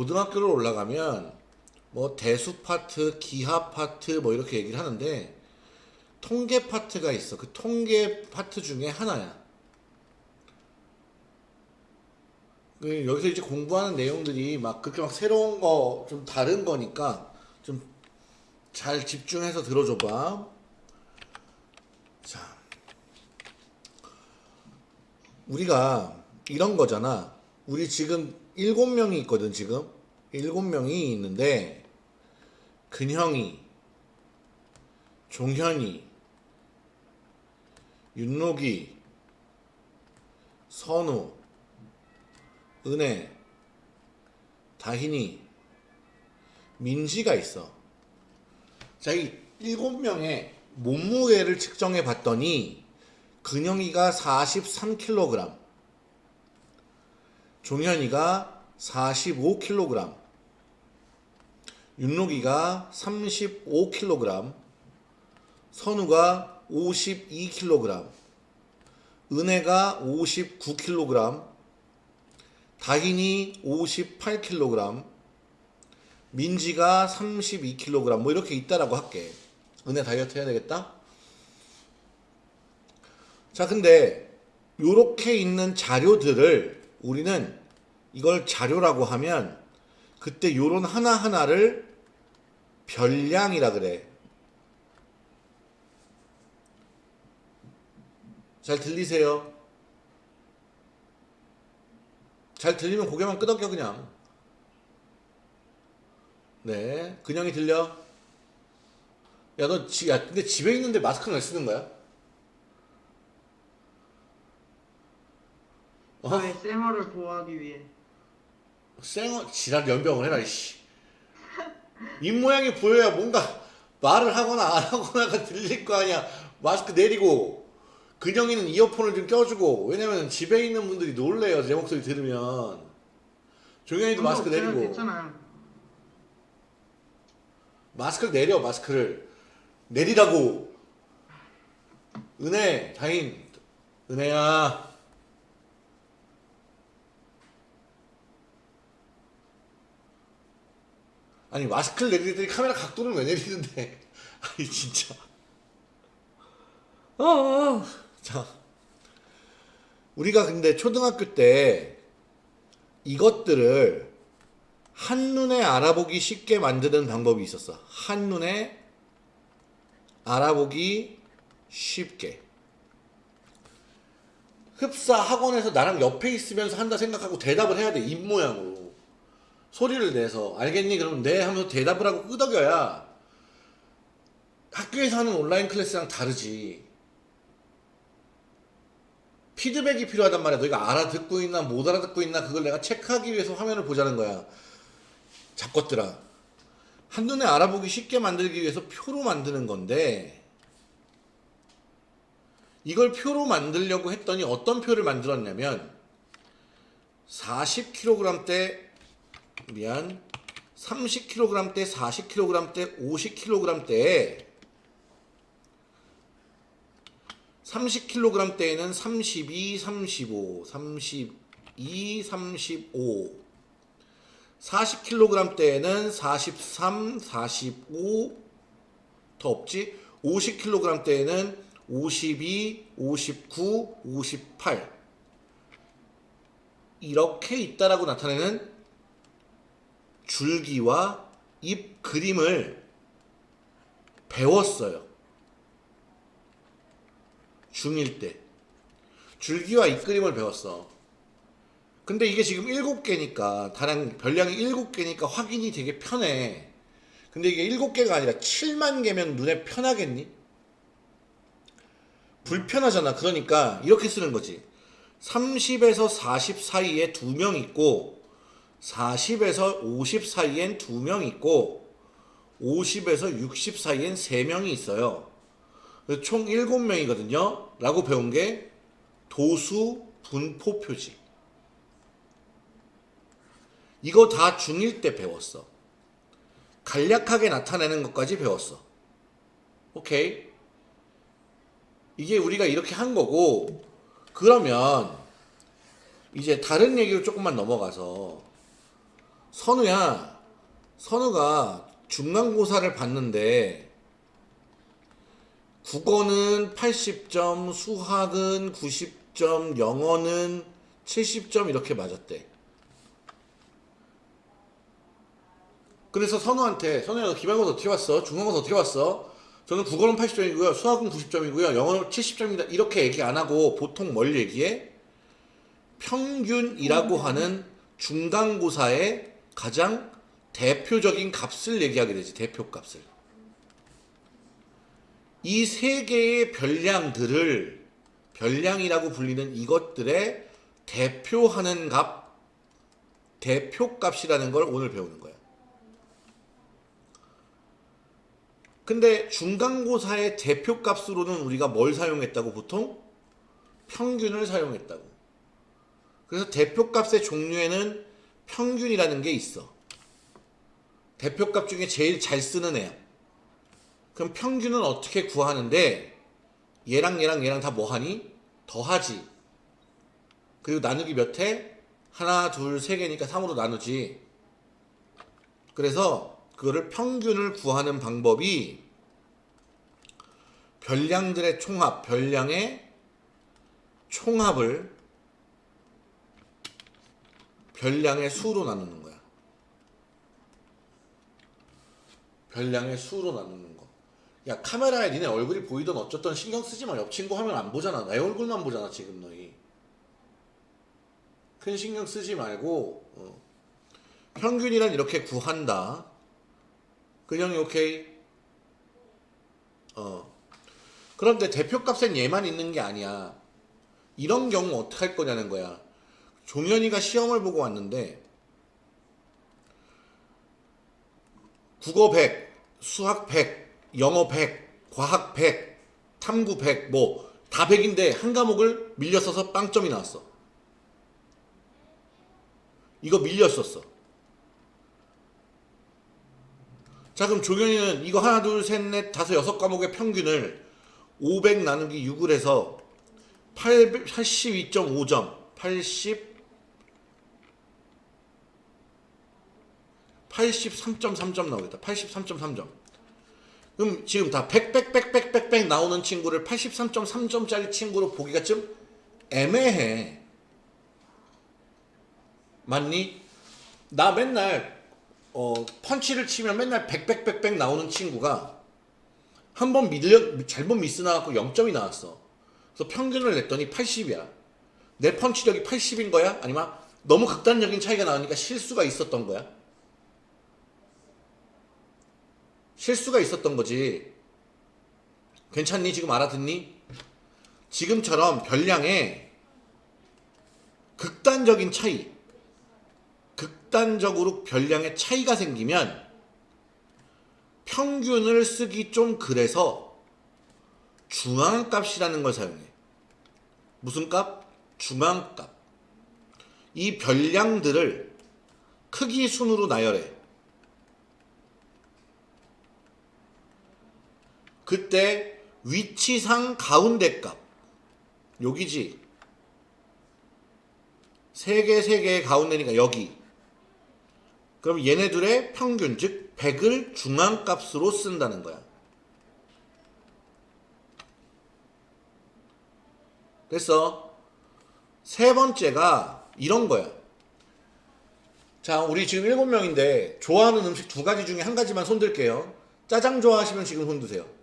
고등학교를 올라가면 뭐 대수 파트, 기하 파트 뭐 이렇게 얘기를 하는데 통계 파트가 있어. 그 통계 파트 중에 하나야. 그 여기서 이제 공부하는 내용들이 막 그렇게 막 새로운 거 좀 다른 거니까 좀 잘 집중해서 들어줘봐. 자, 우리가 이런 거잖아. 우리 지금 일곱 명이 있거든, 지금. 일곱 명이 있는데, 근형이, 종현이, 윤록이, 선우, 은혜, 다hin이, 민지가 있어. 자, 이 일곱 명의 몸무게를 측정해 봤더니, 근영이가 43kg, 종현이가 45kg, 윤록이가 35kg, 선우가 52kg, 은혜가 59kg, 다hin이 58kg, 민지가 32kg, 뭐 이렇게 있다라고 할게. 은혜 다이어트 해야 되겠다? 자, 근데 요렇게 있는 자료들을 우리는 이걸 자료라고 하면 그때 요런 하나하나를 별량이라 그래. 잘 들리세요? 잘 들리면 고개만 끄덕여 그냥. 네, 근영이 들려? 야, 너 지, 야, 근데 집에 있는데 마스크는 왜 쓰는 거야? 어? 저의 쌩얼을 보호하기 위해 쌩어 지랄 연병을 해라 이씨. 입 모양이 보여야 뭔가 말을 하거나 안 하거나가 들릴 거 아니야. 마스크 내리고 근영이는 이어폰을 좀 껴주고. 왜냐면 집에 있는 분들이 놀래요 제 목소리 들으면. 종현이도 마스크 내리고. 괜찮아요 마스크를 내려 마스크를. 내리라고. 은혜 다인. 은혜야 아니 마스크를 내리더니 카메라 각도는 왜 내리는데 아니 진짜 어, 어. 자 우리가 근데 초등학교 때 이것들을 한눈에 알아보기 쉽게 만드는 방법이 있었어. 한눈에 알아보기 쉽게. 흡사 학원에서 나랑 옆에 있으면서 한다 생각하고 대답을 해야 돼. 입 모양으로. 소리를 내서. 알겠니? 그러면 네 하면서 대답을 하고 끄덕여야 학교에서 하는 온라인 클래스랑 다르지. 피드백이 필요하단 말이야. 너희가 알아듣고 있나 못 알아듣고 있나 그걸 내가 체크하기 위해서 화면을 보자는 거야. 잡것들아. 한눈에 알아보기 쉽게 만들기 위해서 표로 만드는 건데 이걸 표로 만들려고 했더니 어떤 표를 만들었냐면 40kg 대 미안 30kg 대 40kg 대 50kg 대 30kg 대에는 32, 35, 32, 35 40kg 대에는 43, 45, 더 없지? 50kg 대에는 52, 59, 58. 이렇게 있다라고 나타내는 줄기와 잎 그림을 배웠어요. 중1 때. 줄기와 잎 그림을 배웠어. 근데 이게 지금 7개니까 다량 별량이 7개니까 확인이 되게 편해. 근데 이게 7개가 아니라 7만 개면 눈에 편하겠니? 불편하잖아. 그러니까 이렇게 쓰는 거지. 30에서 40 사이에 두 명 있고 40에서 50 사이엔 두명 있고 50에서 60 사이엔 세 명이 있어요. 그래서 총 7명이거든요. 라고 배운 게 도수 분포 표지. 이거 다 중1 때 배웠어. 간략하게 나타내는 것까지 배웠어. 오케이. 이게 우리가 이렇게 한 거고, 그러면 이제 다른 얘기로 조금만 넘어가서 선우야, 선우가 중간고사를 봤는데 국어는 80점, 수학은 90점, 영어는 70점 이렇게 맞았대. 그래서 선우한테 선우야 너 기말고사 어떻게 봤어? 중간고사 어떻게 봤어? 저는 국어는 80점이고요. 수학은 90점이고요. 영어는 70점입니다. 이렇게 얘기 안 하고 보통 뭘 얘기해? 평균이라고 하는 중간고사의 가장 대표적인 값을 얘기하게 되지. 대표 값을. 이 세 개의 별량들을 별량이라고 불리는 이것들의 대표하는 값, 대표값이라는 걸 오늘 배우는 거야. 근데 중간고사의 대표값으로는 우리가 뭘 사용했다고 보통? 평균을 사용했다고. 그래서 대표값의 종류에는 평균이라는 게 있어. 대표값 중에 제일 잘 쓰는 애야. 그럼 평균은 어떻게 구하는데 얘랑 얘랑 얘랑 다 뭐하니? 더하지. 그리고 나누기 몇 해? 하나, 둘, 세 개니까 3으로 나누지. 그래서 그거를 평균을 구하는 방법이 별량들의 총합, 별량의 총합을 별량의 수로 나누는 거야. 별량의 수로 나누는 거. 야 카메라에 니네 얼굴이 보이던 어쩌던 신경 쓰지 마. 옆 친구 화면 안 보잖아. 내 얼굴만 보잖아 지금 너희. 큰 신경 쓰지 말고 어. 평균이란 이렇게 구한다. 그냥 오케이. 어. 그런데 대표값엔 얘만 있는 게 아니야. 이런 경우 어떻게 할 거냐는 거야. 종현이가 시험을 보고 왔는데 국어 100, 수학 100, 영어 100, 과학 100, 탐구 100, 뭐 다 100인데 한 과목을 밀려 써서 빵점이 나왔어. 이거 밀렸었어. 자 그럼 종현이는 이거 하나 둘 셋 넷 다섯 여섯 과목의 평균을 500 나누기 6을 해서 82.5점 80 83.3점 나오겠다 83.3점 그럼 지금 다 100, 100, 100, 100, 100, 100 나오는 친구를 83.3점짜리 친구로 보기가 좀 애매해 맞니? 나 맨날 어, 펀치를 치면 맨날 100, 100, 100, 100 나오는 친구가 한 번 밀려 잘못 미스 나갖고 0점이 나왔어. 그래서 평균을 냈더니 80이야. 내 펀치력이 80인 거야? 아니면 너무 극단적인 차이가 나오니까 실수가 있었던 거야? 실수가 있었던 거지. 괜찮니? 지금 알아듣니? 지금처럼 별량에 극단적인 차이, 극단적으로 별량의 차이가 생기면 평균을 쓰기 좀 그래서 중앙값이라는 걸 사용해. 무슨 값? 중앙값. 이 별량들을 크기 순으로 나열해. 그때 위치상 가운데 값. 여기지. 세 개, 세 개의 가운데니까 여기. 그럼 얘네들의 평균, 즉 100을 중앙값으로 쓴다는 거야. 됐어. 세 번째가 이런 거야. 자, 우리 지금 일곱 명인데 좋아하는 음식 두 가지 중에 한 가지만 손들게요. 짜장 좋아하시면 지금 손 드세요.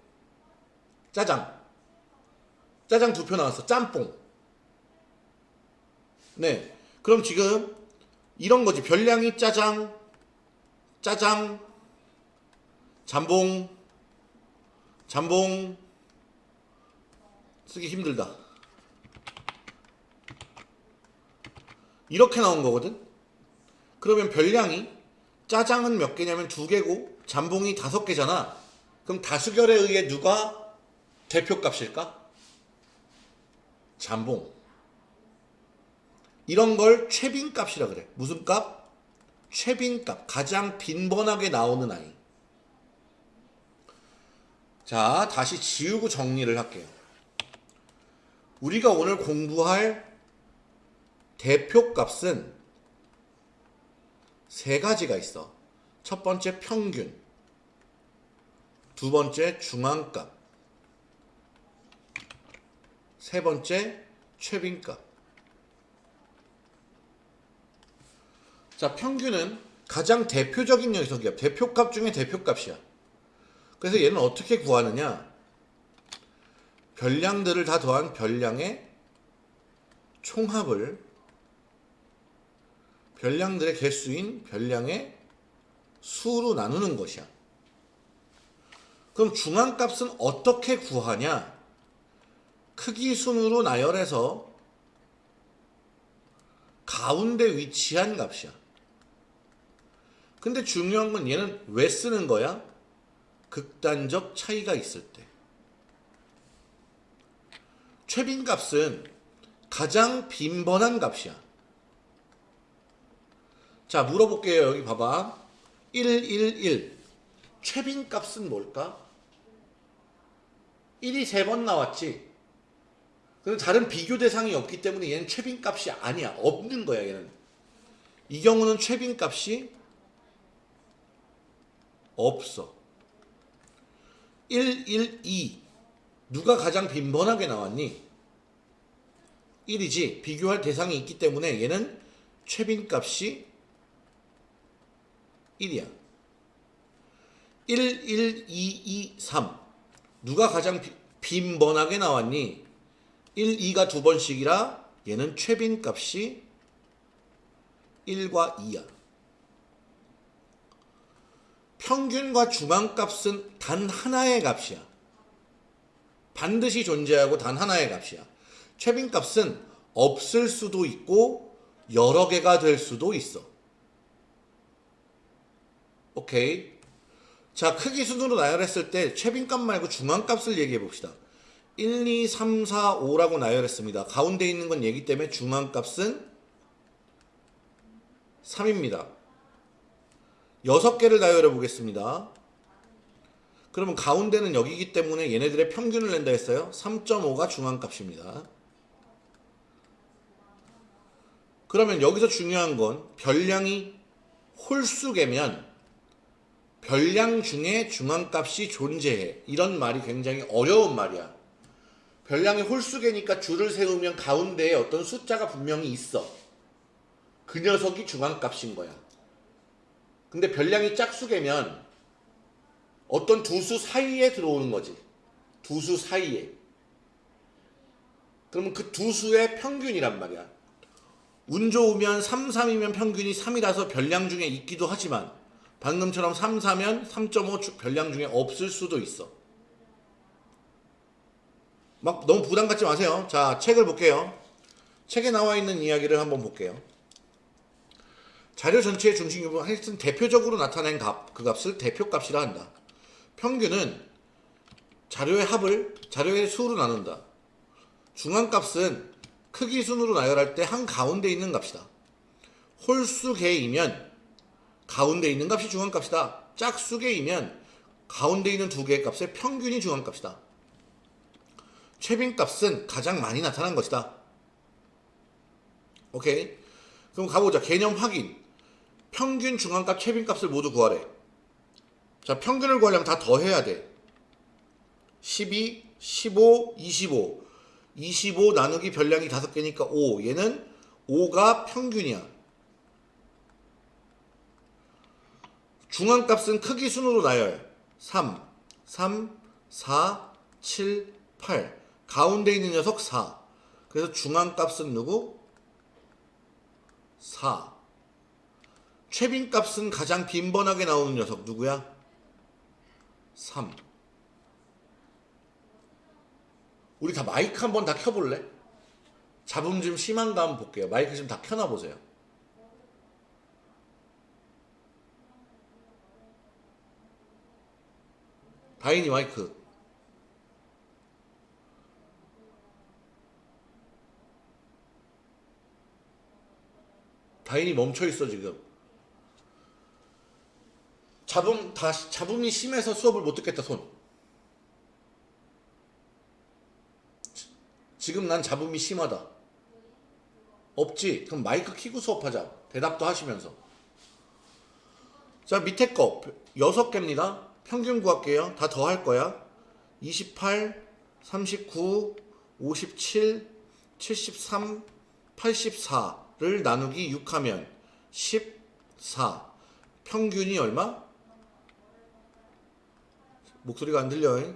짜장. 짜장 두 표 나왔어. 짬뽕. 네. 그럼 지금 이런 거지. 별량이 짜장, 짜장, 잠봉, 잠봉. 쓰기 힘들다. 이렇게 나온 거거든? 그러면 별량이 짜장은 몇 개냐면 두 개고 잠봉이 다섯 개잖아. 그럼 다수결에 의해 누가 대표값일까? 잠봉. 이런 걸 최빈값이라 그래. 무슨 값? 최빈값. 가장 빈번하게 나오는 아이. 자, 다시 지우고 정리를 할게요. 우리가 오늘 공부할 대표값은 세 가지가 있어. 첫 번째 평균, 두 번째 중앙값, 세 번째 최빈값. 자, 평균은 가장 대표적인 녀석이야. 대표값 중에 대표값이야. 그래서 얘는 어떻게 구하느냐? 별량들을 다 더한 별량의 총합을 별량들의 개수인 별량의 수로 나누는 것이야. 그럼 중앙값은 어떻게 구하냐? 크기 순으로 나열해서 가운데 위치한 값이야. 근데 중요한 건 얘는 왜 쓰는 거야? 극단적 차이가 있을 때. 최빈 값은 가장 빈번한 값이야. 자, 물어볼게요. 여기 봐봐. 111. 최빈 값은 뭘까? 1이 세번 나왔지. 그럼 다른 비교 대상이 없기 때문에 얘는 최빈 값이 아니야. 없는 거야, 얘는. 이 경우는 최빈 값이 없어. 112. 누가 가장 빈번하게 나왔니? 1이지. 비교할 대상이 있기 때문에 얘는 최빈 값이 1이야. 1, 1, 2, 2, 3. 누가 가장 비- 빈번하게 나왔니? 1, 2가 두 번씩이라 얘는 최빈 값이 1과 2야. 평균과 중앙값은 단 하나의 값이야. 반드시 존재하고 단 하나의 값이야. 최빈값은 없을 수도 있고 여러 개가 될 수도 있어. 오케이. 자, 크기 순으로 나열했을 때 최빈값 말고 중앙값을 얘기해 봅시다. 1, 2, 3, 4, 5라고 나열했습니다. 가운데 있는 건 얘기 때문에 중앙값은 3입니다. 6개를 나열해 보겠습니다. 그러면 가운데는 여기기 때문에 얘네들의 평균을 낸다 했어요. 3.5가 중앙값입니다. 그러면 여기서 중요한 건 별량이 홀수개면 별량 중에 중앙값이 존재해. 이런 말이 굉장히 어려운 말이야. 별량이 홀수개니까 줄을 세우면 가운데에 어떤 숫자가 분명히 있어. 그 녀석이 중앙값인 거야. 근데 별량이 짝수개면 어떤 두 수 사이에 들어오는 거지. 두 수 사이에. 그러면 그 두 수의 평균이란 말이야. 운 좋으면 3, 3이면 평균이 3이라서 별량 중에 있기도 하지만 방금처럼 3, 4면 3.5 별량 중에 없을 수도 있어. 막 너무 부담 갖지 마세요. 자, 책을 볼게요. 책에 나와 있는 이야기를 한번 볼게요. 자료 전체의 중심 부분 하여튼 대표적으로 나타낸 값, 그 값을 대표값이라 한다. 평균은 자료의 합을 자료의 수로 나눈다. 중앙값은 크기 순으로 나열할 때 한 가운데 있는 값이다. 홀수 개이면 가운데 있는 값이 중앙값이다. 짝수 개이면 가운데 있는 두 개의 값의 평균이 중앙값이다. 최빈값은 가장 많이 나타난 것이다. 오케이. 그럼 가보자. 개념 확인. 평균, 중앙값, 최빈값을 모두 구하래. 자, 평균을 구하려면 다 더해야 돼. 12, 15, 25. 25 나누기 별량이 5개니까 5. 얘는 5가 평균이야. 중앙값은 크기 순으로 나열. 3, 3, 4, 7, 8. 가운데 있는 녀석 4. 그래서 중앙값은 누구? 4. 최빈값은 가장 빈번하게 나오는 녀석 누구야? 3. 우리 다 마이크 한번 다 켜볼래? 잡음 좀 심한가 한번 볼게요. 마이크 좀다 켜놔 보세요. 다인이 마이크. 다인이 멈춰 있어 지금. 잡음 다 잡음이 심해서 수업을 못 듣겠다 손. 지- 지금 난 잡음이 심하다. 없지? 그럼 마이크 키고 수업하자. 대답도 하시면서. 자 밑에 거 여섯 개입니다. 평균 구할게요. 다 더 할 거야. 28, 39, 57, 73, 84 를 나누기 6하면 14. 평균이 얼마? 목소리가 안 들려요.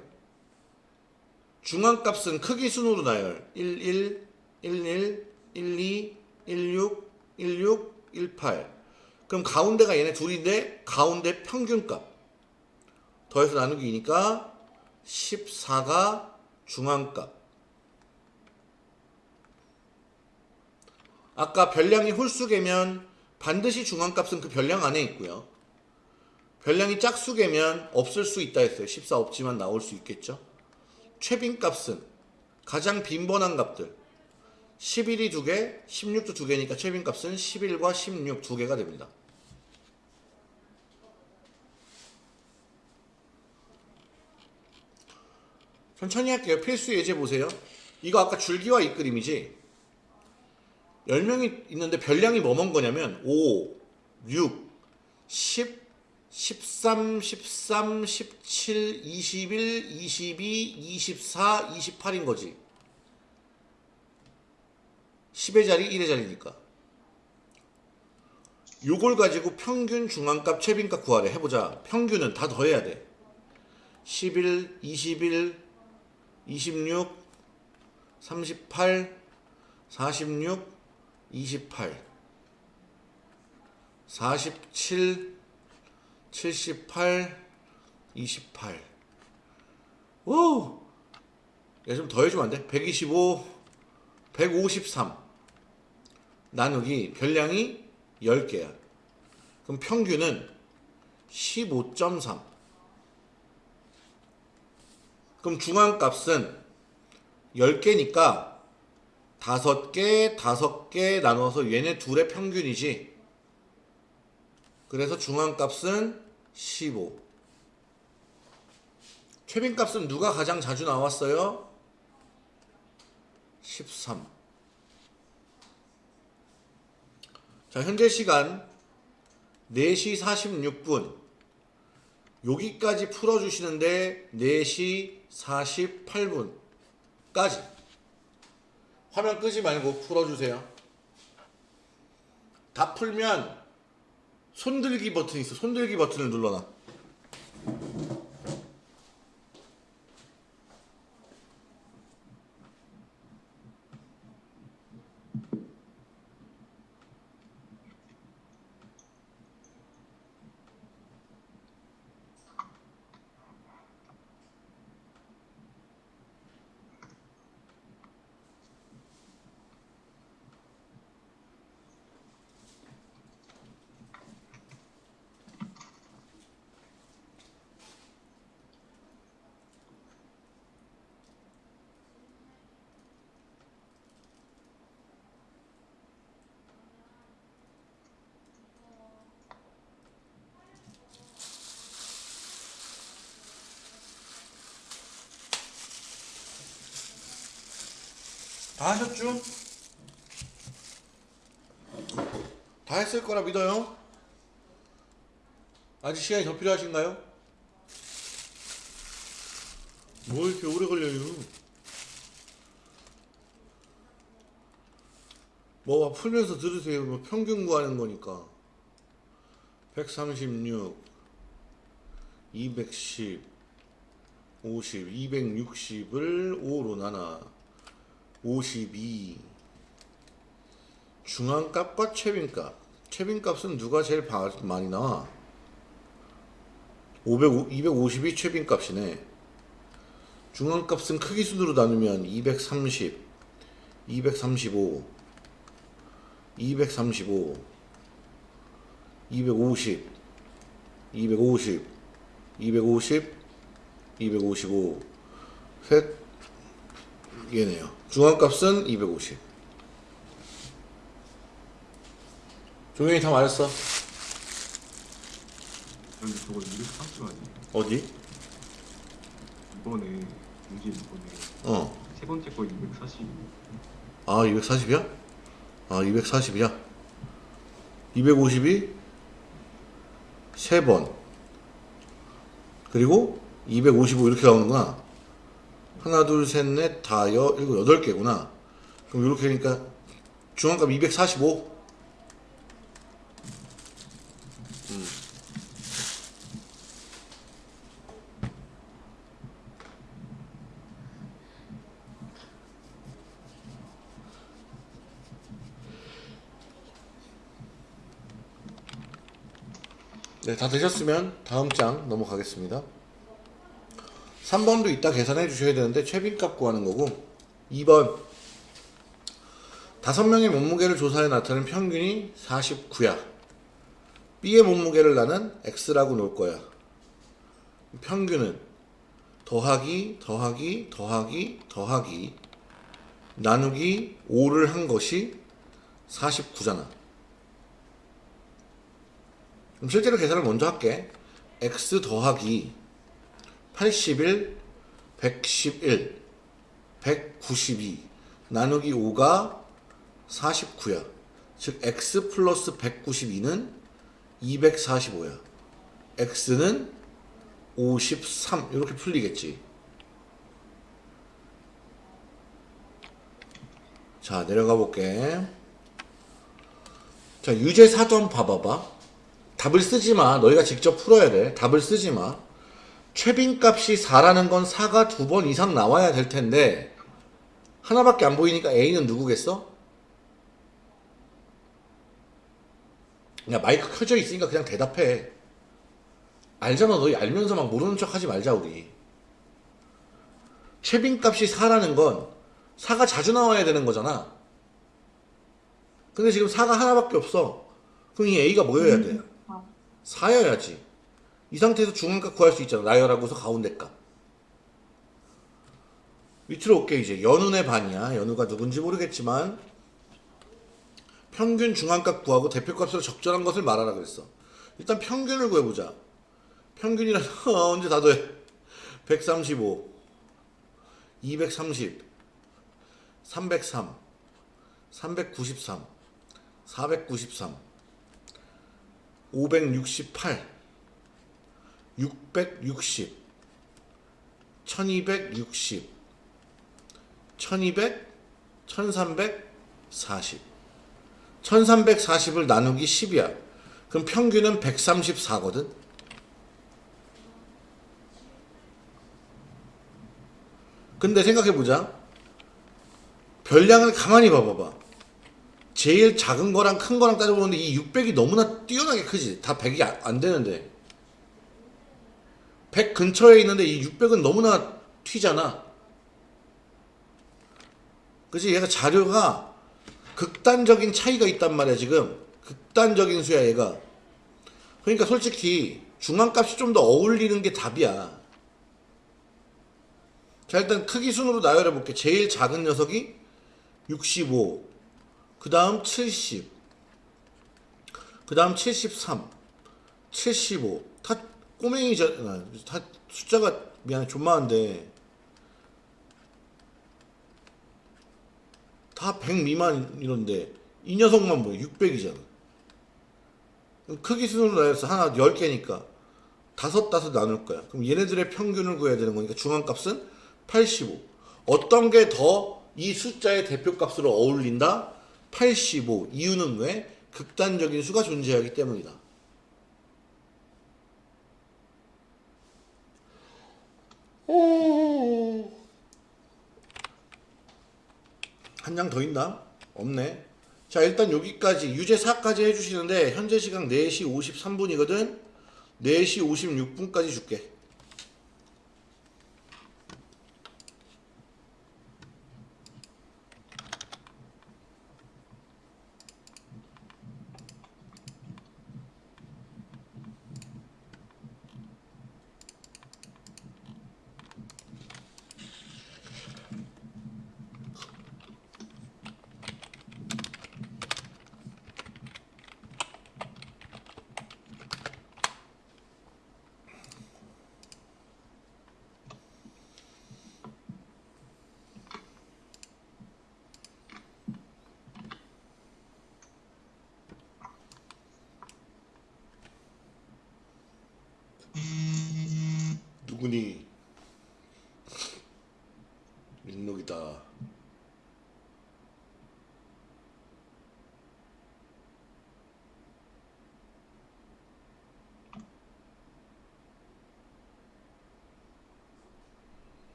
중앙값은 크기 순으로 나열. 11, 11, 12, 16, 16, 18. 그럼 가운데가 얘네 둘인데 가운데 평균값. 더해서 나누기 2니까 14가 중앙값. 아까 별량이 홀수개면 반드시 중앙값은 그 별량 안에 있고요. 별량이 짝수개면 없을 수 있다 했어요. 14 없지만 나올 수 있겠죠. 최빈값은 가장 빈번한 값들 11이 두 개, 16도 두 개니까 최빈값은 11과 16두 개가 됩니다. 천천히 할게요. 필수 예제 보세요. 이거 아까 줄기와 이 그림이지. 10명이 있는데 별량이 뭐뭔 거냐면 5, 6, 10, 13, 13, 17, 21, 22, 24, 28인 거지. 10의 자리, 1의 자리니까. 요걸 가지고 평균 중앙값 최빈값 구하래 해보자. 평균은 다 더해야 돼. 11, 21, 26, 38, 46, 28, 47, 78, 28. 오! 얘좀 더해주면 안 돼? 125, 153. 나누기 별량이 10개야. 그럼 평균은 15.3. 그럼 중앙값은 10개니까 5개, 5개 나눠서 얘네 둘의 평균이지. 그래서 중앙값은 15. 최빈값은 누가 가장 자주 나왔어요? 13. 자, 현재 시간 4시 46분. 여기까지 풀어주시는데 4시 48분까지. 화면 끄지 말고 풀어주세요. 다 풀면 손들기 버튼이 있어. 손들기 버튼을 눌러놔. 다 하셨죠? 다 했을 거라 믿어요. 아직 시간이 더 필요하신가요? 뭐 이렇게 오래 걸려요? 뭐 풀면서 들으세요. 뭐 평균 구하는 거니까. 136, 210, 50, 260을 5로 나눠. 52 중앙값과 최빈값. 최빈값은 누가 제일 바- 많이 나와? 500, 252 최빈값이네. 중앙값은 크기 순으로 나누면 230 235 235 250 250 250 255 셋. 얘네요. 중앙값은 250. 종현이 다 말했어. 근데 저거 230 아니에요? 어디? 이번에 유지 이번에 어. 세 번째 거 240. 아, 240이야? 아, 240이야? 250이 세 3번 그리고 255 이렇게 나오는구나 하나 둘 셋 넷 다 여 일곱 여덟 개구나. 그럼 이렇게 하니까 중앙값 245 네, 다 되셨으면 다음 장 넘어가겠습니다. 3번도 이따 계산해 주셔야 되는데 최빈값 구하는 거고 2번 다섯 명의 몸무게를 조사해 나타낸 평균이 49야. B의 몸무게를 나는 X라고 놓을 거야. 평균은 더하기 더하기 더하기 더하기 나누기 5를 한 것이 49잖아. 그럼 실제로 계산을 먼저 할게. x 더하기 81, 111, 192 나누기 5가 49야. 즉 x 플러스 192는 245야. x는 53 이렇게 풀리겠지. 자 내려가 볼게. 자 유제 사전 봐봐봐. 답을 쓰지 마. 너희가 직접 풀어야 돼. 답을 쓰지 마. 최빈값이 4라는 건 4가 두 번 이상 나와야 될 텐데 하나밖에 안 보이니까 A는 누구겠어? 야 마이크 켜져 있으니까 그냥 대답해. 알잖아. 너희 알면서 막 모르는 척 하지 말자 우리. 최빈값이 4라는 건 4가 자주 나와야 되는 거잖아. 근데 지금 4가 하나밖에 없어. 그럼 이 A가 뭐여야 돼? 4여야지. 이 상태에서 중간값 구할 수 있잖아. 나열하고서 가운데 값. 밑으로 올게 이제. 연운의 반이야. 연우가 누군지 모르겠지만 평균 중간값 구하고 대표값으로 적절한 것을 말하라 그랬어. 일단 평균을 구해보자. 평균이란 언제 다 더해. 135 230 303 393 493 568 660 1260 1200 1340 1340을 나누기 10이야. 그럼 평균은 134거든. 근데 생각해보자. 별량을 가만히 봐봐봐. 제일 작은 거랑 큰 거랑 따져보는데 이 600이 너무나 뛰어나게 크지. 다 100이 안, 안 되는데. 100 근처에 있는데 이 600은 너무나 튀잖아. 그치? 얘가 자료가 극단적인 차이가 있단 말이야, 지금. 극단적인 수야, 얘가. 그러니까 솔직히 중앙값이 좀 더 어울리는 게 답이야. 자, 일단 크기 순으로 나열해 볼게. 제일 작은 녀석이 65. 그 다음 70. 그 다음 73. 75. 다 꼬맹이잖아. 다 숫자가 미안해. 좀 많은데. 다 100 미만 이런데 이 녀석만 뭐 600이잖아. 크기 순으로 나열해서 하나 10개니까 다섯 다섯 나눌 거야. 그럼 얘네들의 평균을 구해야 되는 거니까 중앙값은 85. 어떤 게 더 이 숫자의 대표값으로 어울린다? 85. 이유는 왜? 극단적인 수가 존재하기 때문이다. 한 장 더 있나? 없네. 자, 일단 여기까지 유제 4까지 해주시는데 현재 시각 4시 53분이거든. 4시 56분까지 줄게.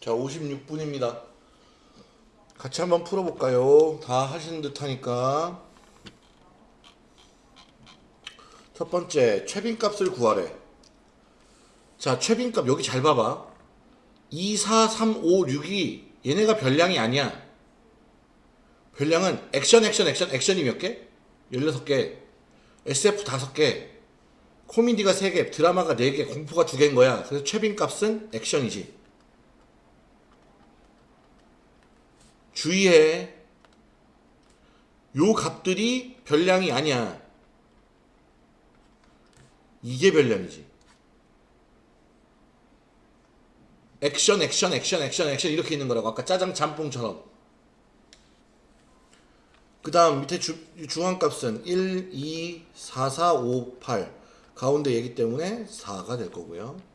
자, 56분입니다. 같이 한번 풀어볼까요? 다 하시는 듯 하니까. 첫 번째, 최빈값을 구하래. 자, 최빈값 여기 잘 봐봐. 2, 4, 3, 5, 6이 얘네가 별량이 아니야. 별량은 액션, 액션, 액션, 액션이 몇 개? 16개. SF 5개. 코미디가 3개, 드라마가 4개, 공포가 2개인 거야. 그래서 최빈값은 액션이지. 주의해. 요 값들이 별량이 아니야. 이게 별량이지. 액션, 액션, 액션, 액션, 액션 이렇게 있는 거라고. 아까 짜장 짬뽕처럼. 그 다음 밑에 주, 중앙값은 1, 2, 4, 4, 5, 8. 가운데 얘기 때문에 4가 될 거고요.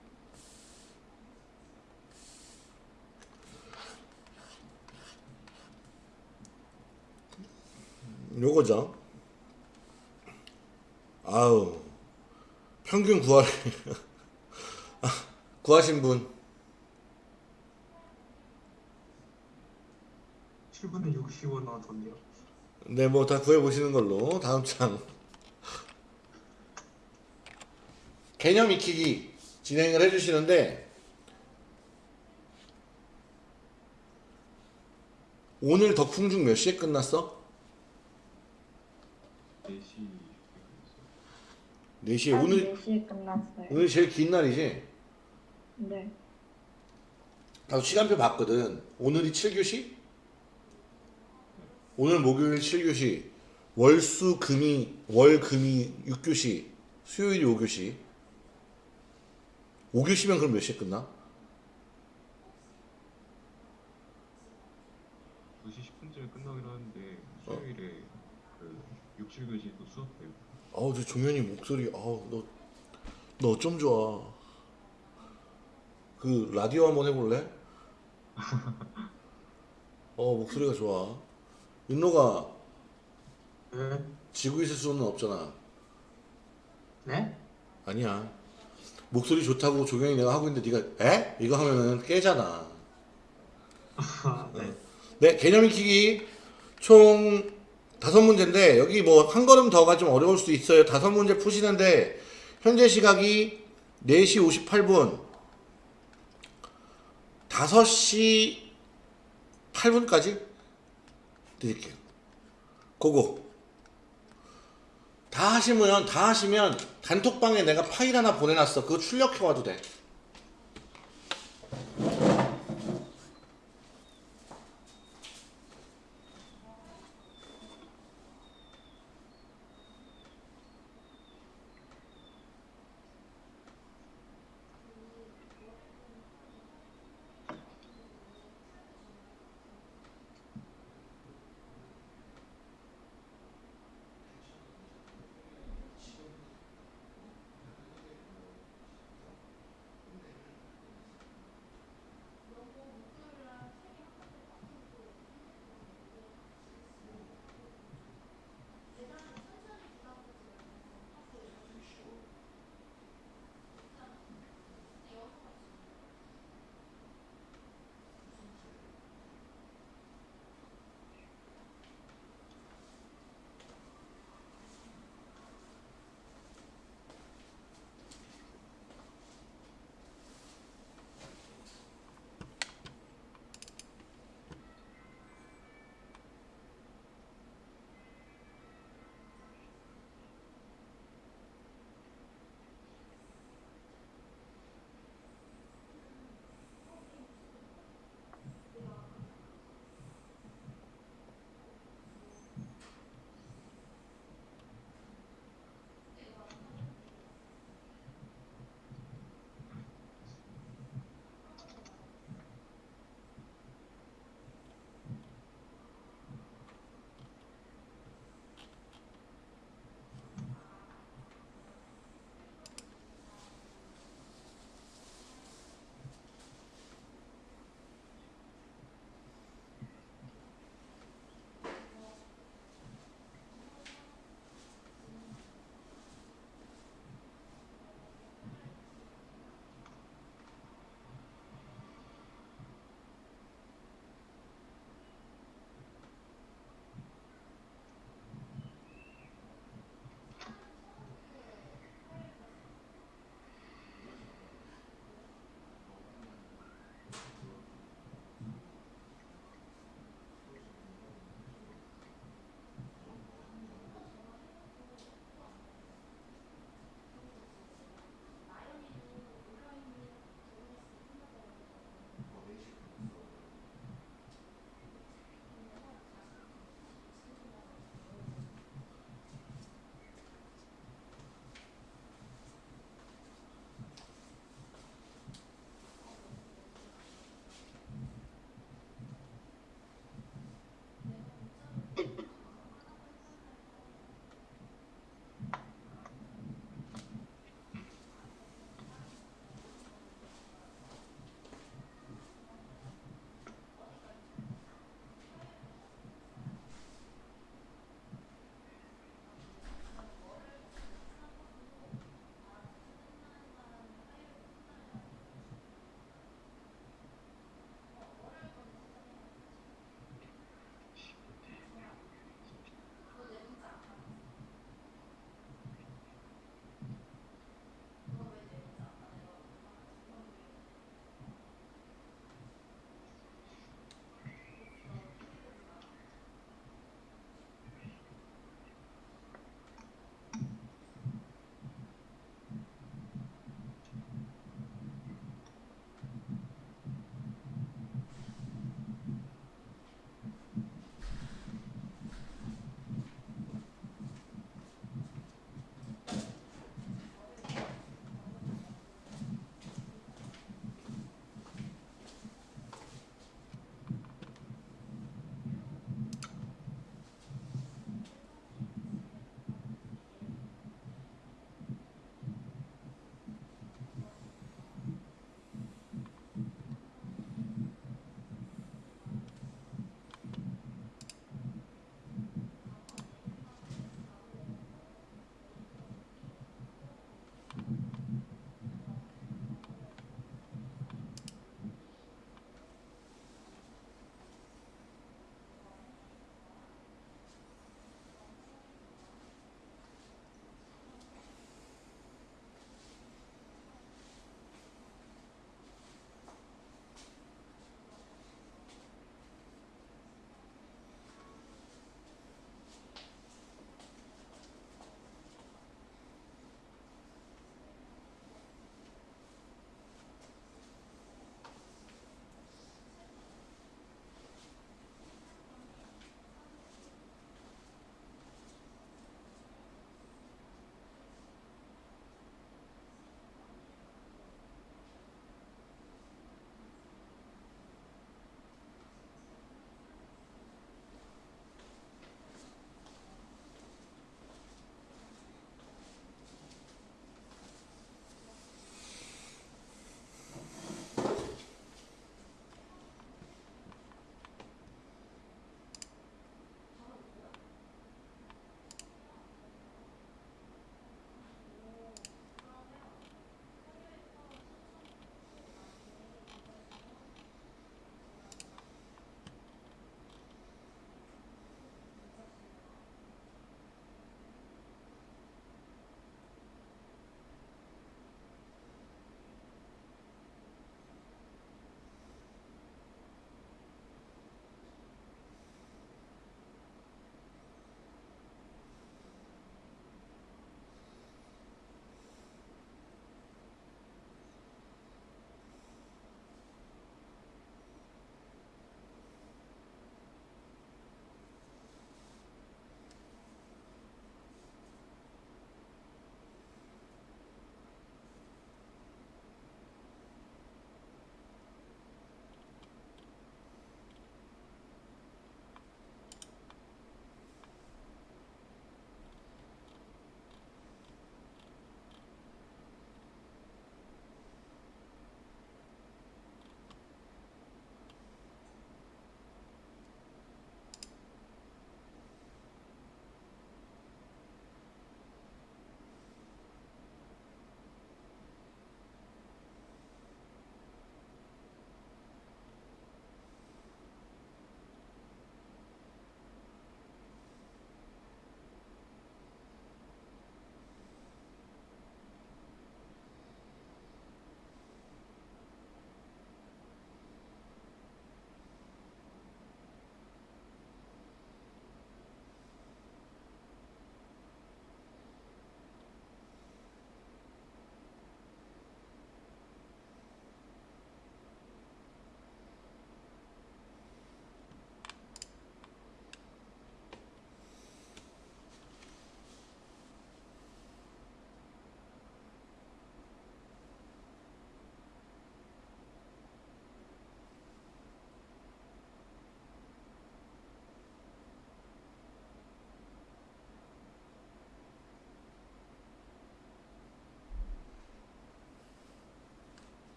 요거죠. 아우 평균 구할 아, 구하신 분 7분에 60원 나왔던데요. 네, 뭐 다 구해 보시는 걸로 다음 장 개념 익히기 진행을 해주시는데 오늘 덕풍중 몇 시에 끝났어? 4시 4시에 한 오늘 4시에 끝났어요. 오늘 제일 긴 날이지? 네. 나도 시간표 봤거든. 오늘이 7교시? 오늘 목요일 7교시, 월수 금이 월 금이 6교시, 수요일이 5교시. 5교시면 그럼 몇 시에 끝나? 2시 10분쯤에 끝나긴 하는데 수요일에 그 6, 7교시도 수업해요. 아우 저 종현이 목소리 아우 너 너 어쩜 좋아. 그 라디오 한번 해볼래? 어 목소리가 좋아. 윤로가 네? 지고 있을 수는 없잖아. 네? 아니야. 목소리 좋다고 조경이 내가 하고 있는데 네가 에? 이거 하면은 깨잖아. 아, 네. 네, 개념 익히기 총 다섯 문제인데 여기 뭐 한 걸음 더가 좀 어려울 수 있어요. 다섯 문제 푸시는데 현재 시각이 4시 58분 5시 8분까지 드릴게요. 고고. 다 하시면 다 하시면 단톡방에 내가 파일 하나 보내놨어. 그거 출력해 와도 돼.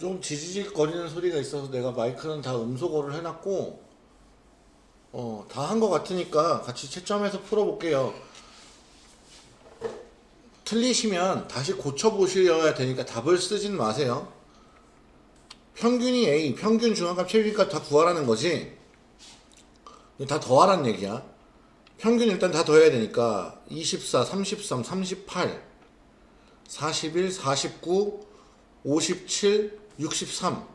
좀 지지직 거리는 소리가 있어서 내가 마이크는 다 음소거를 해놨고 어, 다 한 것 같으니까 같이 채점해서 풀어볼게요. 틀리시면 다시 고쳐보셔야 되니까 답을 쓰진 마세요. 평균이 A, 평균 중앙값 최빈값 다 구하라는 거지. 다 더하라는 얘기야. 평균 일단 다 더해야 되니까 24, 33, 38, 41, 49, 57, 63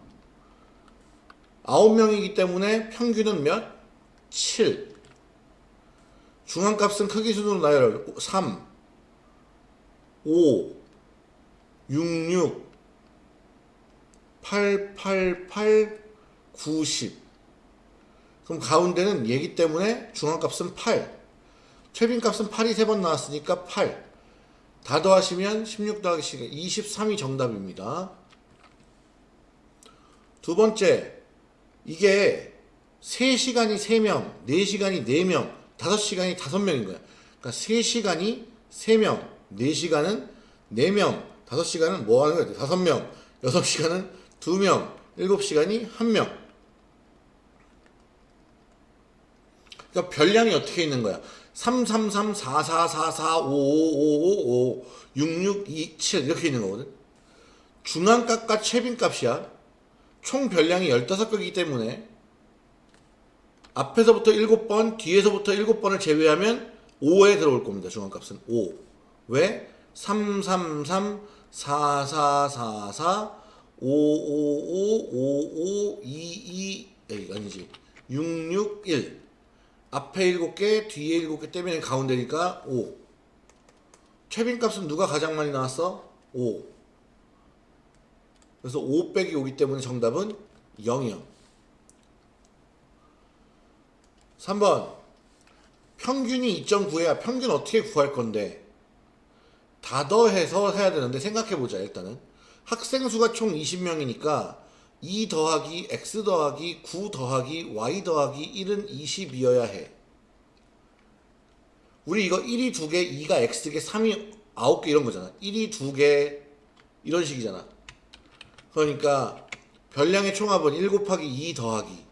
9명이기 때문에 평균은 몇? 7 중앙값은 크기 순으로 나열 3 5 66 8 8 8 90 그럼 가운데는 얘기 때문에 중앙값은 8 최빈값은 8이 3번 나왔으니까 8 다 더하시면 16 더하기 10, 23이 정답입니다. 두 번째, 이게 3시간이 3명, 4시간이 4명, 5시간이 5명인 거야. 그러니까 3시간이 3명, 4시간은 4명, 5시간은 뭐 하는 거야? 5명, 6시간은 2명, 7시간이 1명. 그러니까 별량이 어떻게 있는 거야? 333, 4444, 5555, 6627 이렇게 있는 거거든. 중앙값과 최빈값이야. 총 별량이 15개이기 때문에 앞에서부터 7번, 뒤에서부터 7번을 제외하면 5에 들어올 겁니다. 중앙값은 5. 왜? 333, 4444, 555, 5522, 에이, 아니지. 661. 앞에 7개, 뒤에 7개 떼면 가운데니까 5. 최빈값은 누가 가장 많이 나왔어? 5. 그래서 5 빼기 5기 때문에 정답은 0이요. 3번. 평균이 2.9해야 평균 어떻게 구할 건데? 다 더해서 해야 되는데 생각해보자 일단은. 학생 수가 총 20명이니까 2 더하기 x 더하기 9 더하기 y 더하기 1은 20이어야 해. 우리 이거 1이 2개, 2가 x개, 3이 9개 이런 거잖아. 1이 2개 이런 식이잖아. 그러니까 별량의 총합은 1 곱하기 2 더하기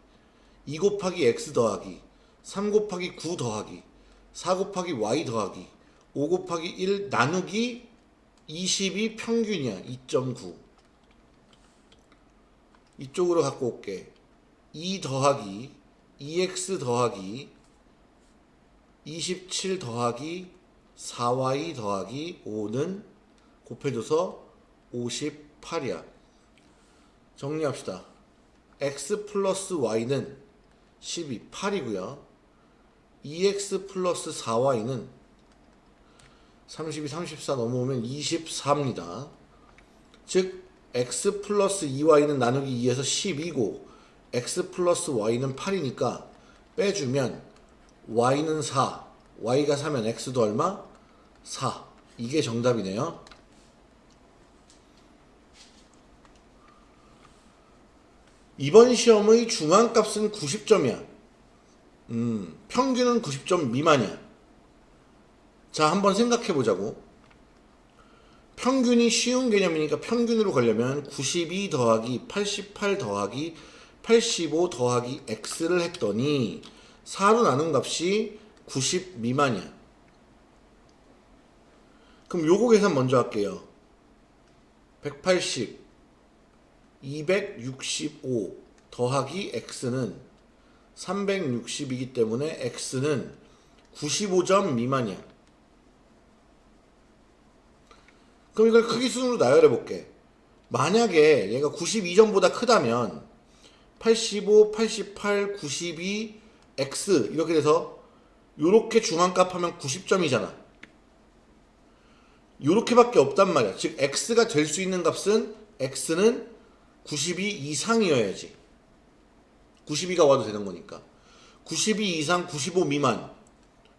2 곱하기 x 더하기 3 곱하기 9 더하기 4 곱하기 y 더하기 5 곱하기 1 나누기 20이 평균이야. 2.9 이쪽으로 갖고 올게. 2 더하기 2x 더하기 27 더하기 4y 더하기 5는 곱해줘서 58이야 정리합시다. X 플러스 y는 12, 8이고요. 2x 플러스 4y는 32, 34 넘어오면 24입니다. 즉 x 플러스 2y는 나누기 2에서 10이고 x 플러스 y는 8이니까 빼주면 y는 4 y가 4면 x도 얼마? 4 이게 정답이네요 이번 시험의 중앙값은 90점이야 음, 평균은 90점 미만이야 자 한번 생각해 보자고 평균이 쉬운 개념이니까 평균으로 가려면 92 더하기 88 더하기 85 더하기 x를 했더니 4로 나눈 값이 90 미만이야. 그럼 요거 계산 먼저 할게요. 180 265 더하기 x는 360이기 때문에 x는 95점 미만이야. 그럼 이걸 크기 순으로 나열해 볼게. 만약에 얘가 92점보다 크다면 85, 88, 92, x 이렇게 돼서 요렇게 중앙값 하면 90점이잖아. 요렇게밖에 없단 말이야. 즉 x가 될 수 있는 값은 x는 92 이상이어야지. 92가 와도 되는 거니까. 92 이상 95 미만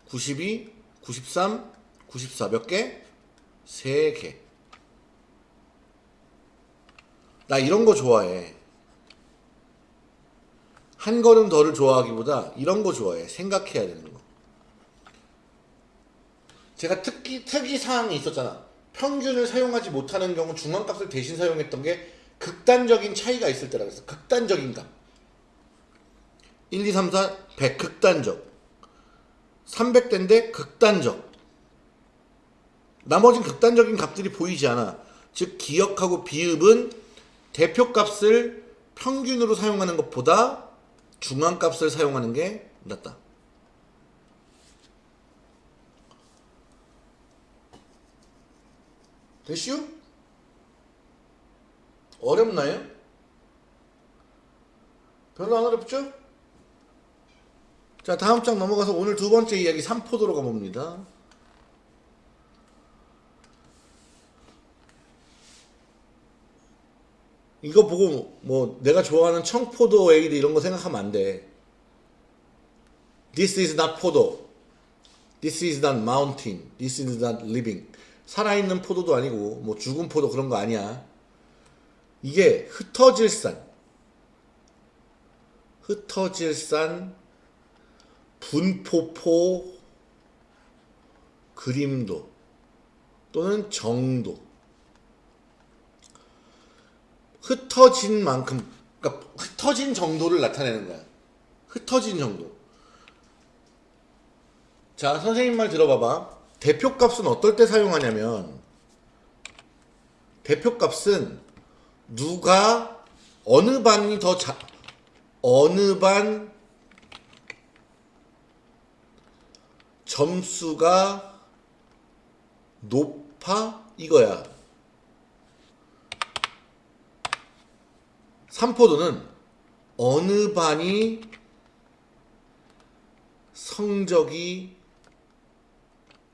92, 93, 94 몇 개? 3개. 나 이런 거 좋아해. 한 걸음 더를 좋아하기보다 이런 거 좋아해. 생각해야 되는 거. 제가 특기, 특이 사항이 있었잖아. 평균을 사용하지 못하는 경우 중앙값을 대신 사용했던 게 극단적인 차이가 있을 때라 그랬어. 극단적인 값. 1, 2, 3, 4, 100 극단적. 300대인데 극단적. 나머진 극단적인 값들이 보이지 않아. 즉 기억하고 비읍은 대표값을 평균으로 사용하는 것보다 중앙값을 사용하는 게 낫다. 됐슈? 어렵나요? 별로 안 어렵죠? 자 다음 장 넘어가서 오늘 두 번째 이야기 삼포도로 가봅니다. 이거 보고 뭐 내가 좋아하는 청포도 에이드 이런 거 생각하면 안 돼. This is not 포도. This is not mountain. This is not living. 살아있는 포도도 아니고 뭐 죽은 포도 그런 거 아니야. 이게 흩어질 산. 흩어질 산 분포포 그림도 또는 정도. 흩어진 만큼 그러니까 흩어진 정도를 나타내는 거야. 흩어진 정도. 자 선생님 말 들어봐봐. 대표값은 어떨 때 사용하냐면 대표값은 누가 어느 반이 더 자, 어느 반 점수가 높아 이거야. 삼포도는 어느 반이 성적이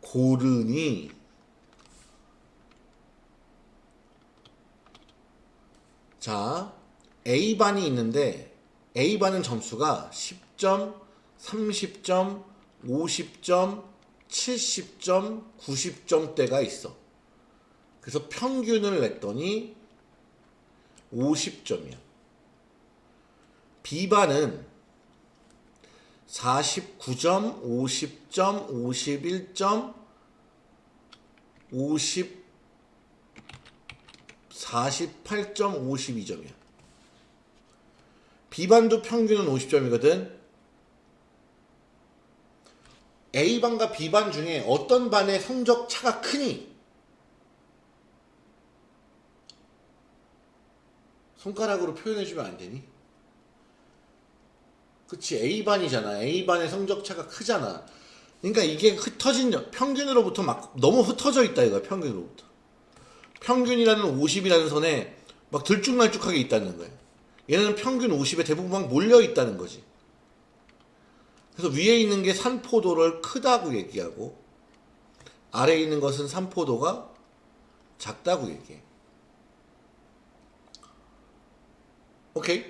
고르니 자 A반이 있는데 A반은 점수가 10점, 30점, 50점, 70점, 90점대가 있어. 그래서 평균을 냈더니 50점이야. B반은 49점, 50점, 51점, 50, 48점, 52점이야. B반도 평균은 50점이거든. A반과 B반 중에 어떤 반의 성적 차가 크니? 손가락으로 표현해주면 안 되니? 그치 A반이잖아 A반의 성적 차가 크잖아 그러니까 이게 흩어진 평균으로부터 막 너무 흩어져 있다 이거야 평균으로부터 평균이라는 50이라는 선에 막 들쭉날쭉하게 있다는 거야 얘는 평균 50에 대부분 막 몰려 있다는 거지 그래서 위에 있는 게 산포도를 크다고 얘기하고 아래에 있는 것은 산포도가 작다고 얘기해 오케이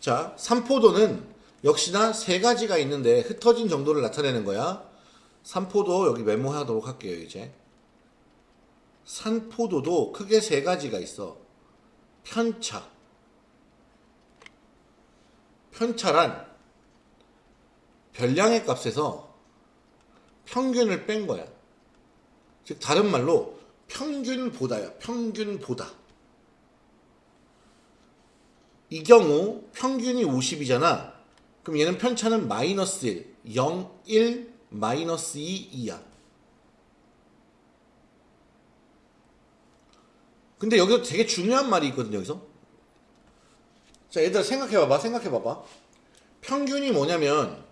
자 산포도는 역시나 세 가지가 있는데 흩어진 정도를 나타내는 거야. 산포도 여기 메모하도록 할게요, 이제. 산포도도 크게 세 가지가 있어. 편차. 편차란 별량의 값에서 평균을 뺀 거야. 즉 다른 말로 평균보다야. 평균보다. 이 경우 평균이 50이잖아. 그럼 얘는 편차는 마이너스 1, 0, 1, 마이너스 2, 2야. 근데 여기서 되게 중요한 말이 있거든요, 여기서. 자, 얘들아 생각해봐봐, 생각해봐봐. 평균이 뭐냐면,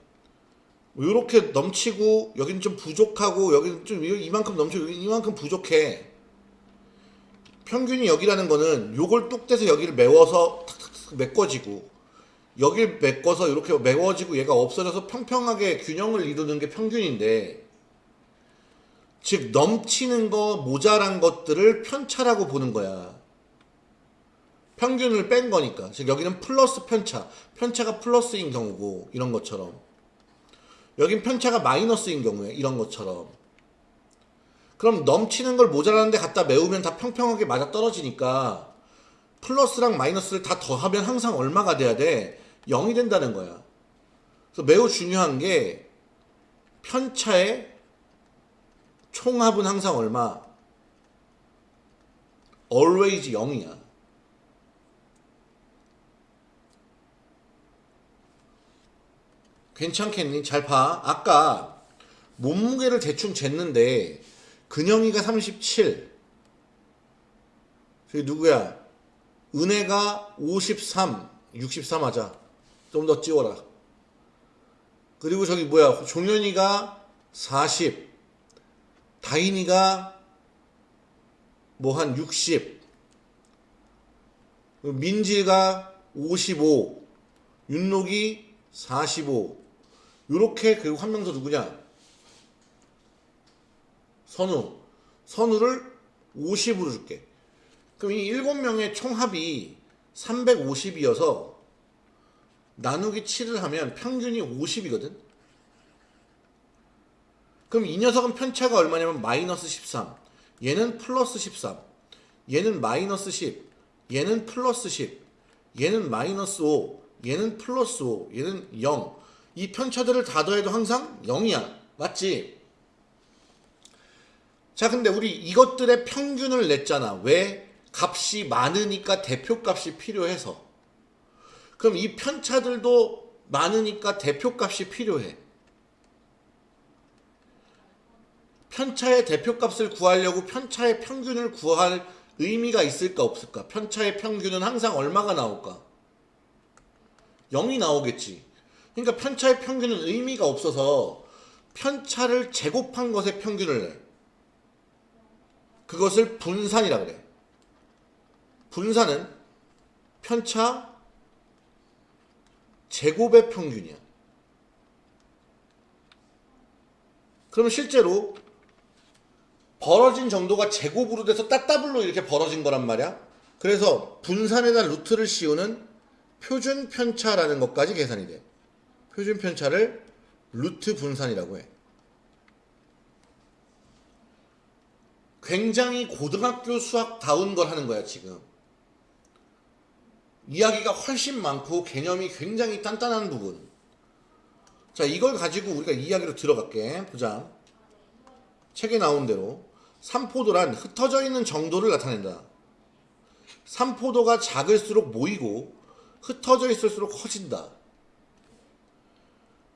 이렇게 넘치고, 여기는 좀 부족하고, 여기는 좀 이만큼 넘치고, 이만큼 부족해. 평균이 여기라는 거는 요걸 뚝 떼서 여기를 메워서 탁탁탁 메꿔지고, 여길 메꿔서 이렇게 메워지고 얘가 없어져서 평평하게 균형을 이루는 게 평균인데 즉 넘치는 거 모자란 것들을 편차라고 보는 거야. 평균을 뺀 거니까. 즉 여기는 플러스 편차. 편차가 플러스인 경우고 이런 것처럼. 여긴 편차가 마이너스인 경우에 이런 것처럼. 그럼 넘치는 걸 모자라는데 갖다 메우면 다 평평하게 맞아 떨어지니까 플러스랑 마이너스를 다 더하면 항상 얼마가 돼야 돼? 0이 된다는 거야. 그래서 매우 중요한 게 편차의 총합은 항상 얼마? always 0이야. 괜찮겠니? 잘 봐. 아까 몸무게를 대충 쟀는데 근영이가 37 저기 누구야? 은혜가 53 63 하자. 좀 더 찌워라. 그리고 저기 뭐야? 종현이가 40 다인이가 뭐 한 60. 그리고 민지가 55. 윤록이 45. 요렇게 그리고 한 명 더 누구냐? 선우. 선우를 50으로 줄게. 그럼 이 7명의 총합이 350이어서 나누기 7을 하면 평균이 50이거든? 그럼 이 녀석은 편차가 얼마냐면 마이너스 13. 얘는 플러스 13. 얘는 마이너스 10. 얘는 플러스 10. 얘는 마이너스 5. 얘는 플러스 5. 얘는 0. 이 편차들을 다 더해도 항상 0이야. 맞지? 자, 근데 우리 이것들의 평균을 냈잖아. 왜? 값이 많으니까 대표값이 필요해서. 그럼 이 편차들도 많으니까 대표값이 필요해. 편차의 대표값을 구하려고 편차의 평균을 구할 의미가 있을까 없을까? 편차의 평균은 항상 얼마가 나올까? 0이 나오겠지. 그러니까 편차의 평균은 의미가 없어서 편차를 제곱한 것의 평균을 내. 그것을 분산이라 그래. 분산은 편차 제곱의 평균이야. 그러면 실제로 벌어진 정도가 제곱으로 돼서 따따블로 이렇게 벌어진 거란 말이야. 그래서 분산에다 루트를 씌우는 표준 편차라는 것까지 계산이 돼. 표준 편차를 루트 분산이라고 해. 굉장히 고등학교 수학다운 걸 하는 거야, 지금. 이야기가 훨씬 많고 개념이 굉장히 단단한 부분. 자, 이걸 가지고 우리가 이야기로 들어갈게. 보자. 책에 나온 대로 삼포도란 흩어져 있는 정도를 나타낸다. 삼포도가 작을수록 모이고 흩어져 있을수록 커진다.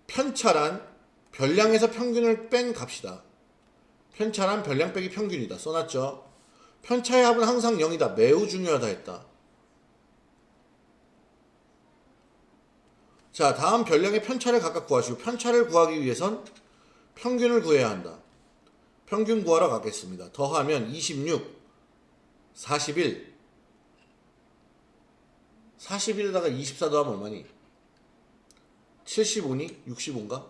편차란 별량에서 평균을 뺀 값이다. 편차란 별량 빼기 평균이다. 써놨죠? 편차의 합은 항상 0이다. 매우 중요하다 했다. 자, 다음 별량의 편차를 각각 구하시고 편차를 구하기 위해선 평균을 구해야 한다. 평균 구하러 가겠습니다. 더하면 26, 41, 41에다가 24 더하면 얼마니? 75니? 65인가?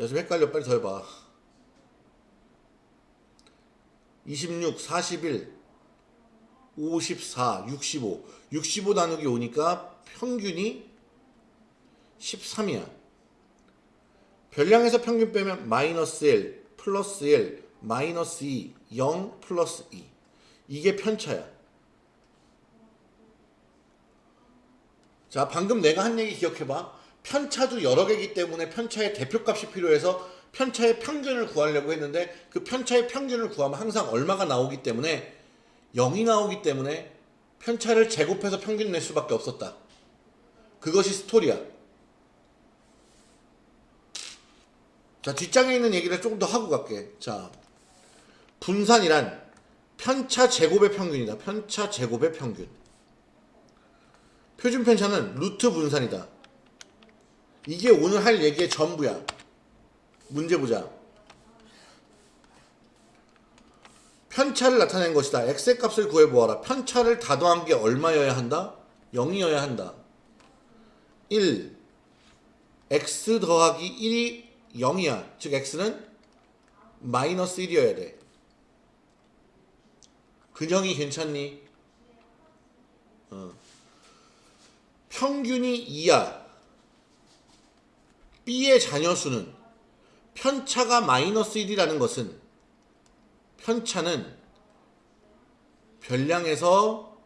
야, 좀 헷갈려. 빨리 더해봐. 26, 41, 54, 65. 65 나누기 5니까 평균이 13이야. 별량에서 평균 빼면 마이너스 1, 플러스 1, 마이너스 2, 0, 플러스 2. 이게 편차야. 자, 방금 내가 한 얘기 기억해봐. 편차도 여러 개이기 때문에 편차의 대표값이 필요해서 편차의 평균을 구하려고 했는데 그 편차의 평균을 구하면 항상 얼마가 나오기 때문에 0이 나오기 때문에 편차를 제곱해서 평균 낼 수밖에 없었다. 그것이 스토리야. 자, 뒷장에 있는 얘기를 조금 더 하고 갈게. 자, 분산이란 편차 제곱의 평균이다. 편차 제곱의 평균. 표준 편차는 루트 분산이다. 이게 오늘 할 얘기의 전부야. 문제 보자. 편차를 나타낸 것이다. x의 값을 구해보아라. 편차를 다 더한 게 얼마여야 한다? 0이어야 한다. 1. x 더하기 1이 0이야. 즉 x는 마이너스 1이어야 돼. 근형이 괜찮니? 어. 평균이 2야. B의 자녀 수는 편차가 마이너스 1이라는 것은 편차는 별량에서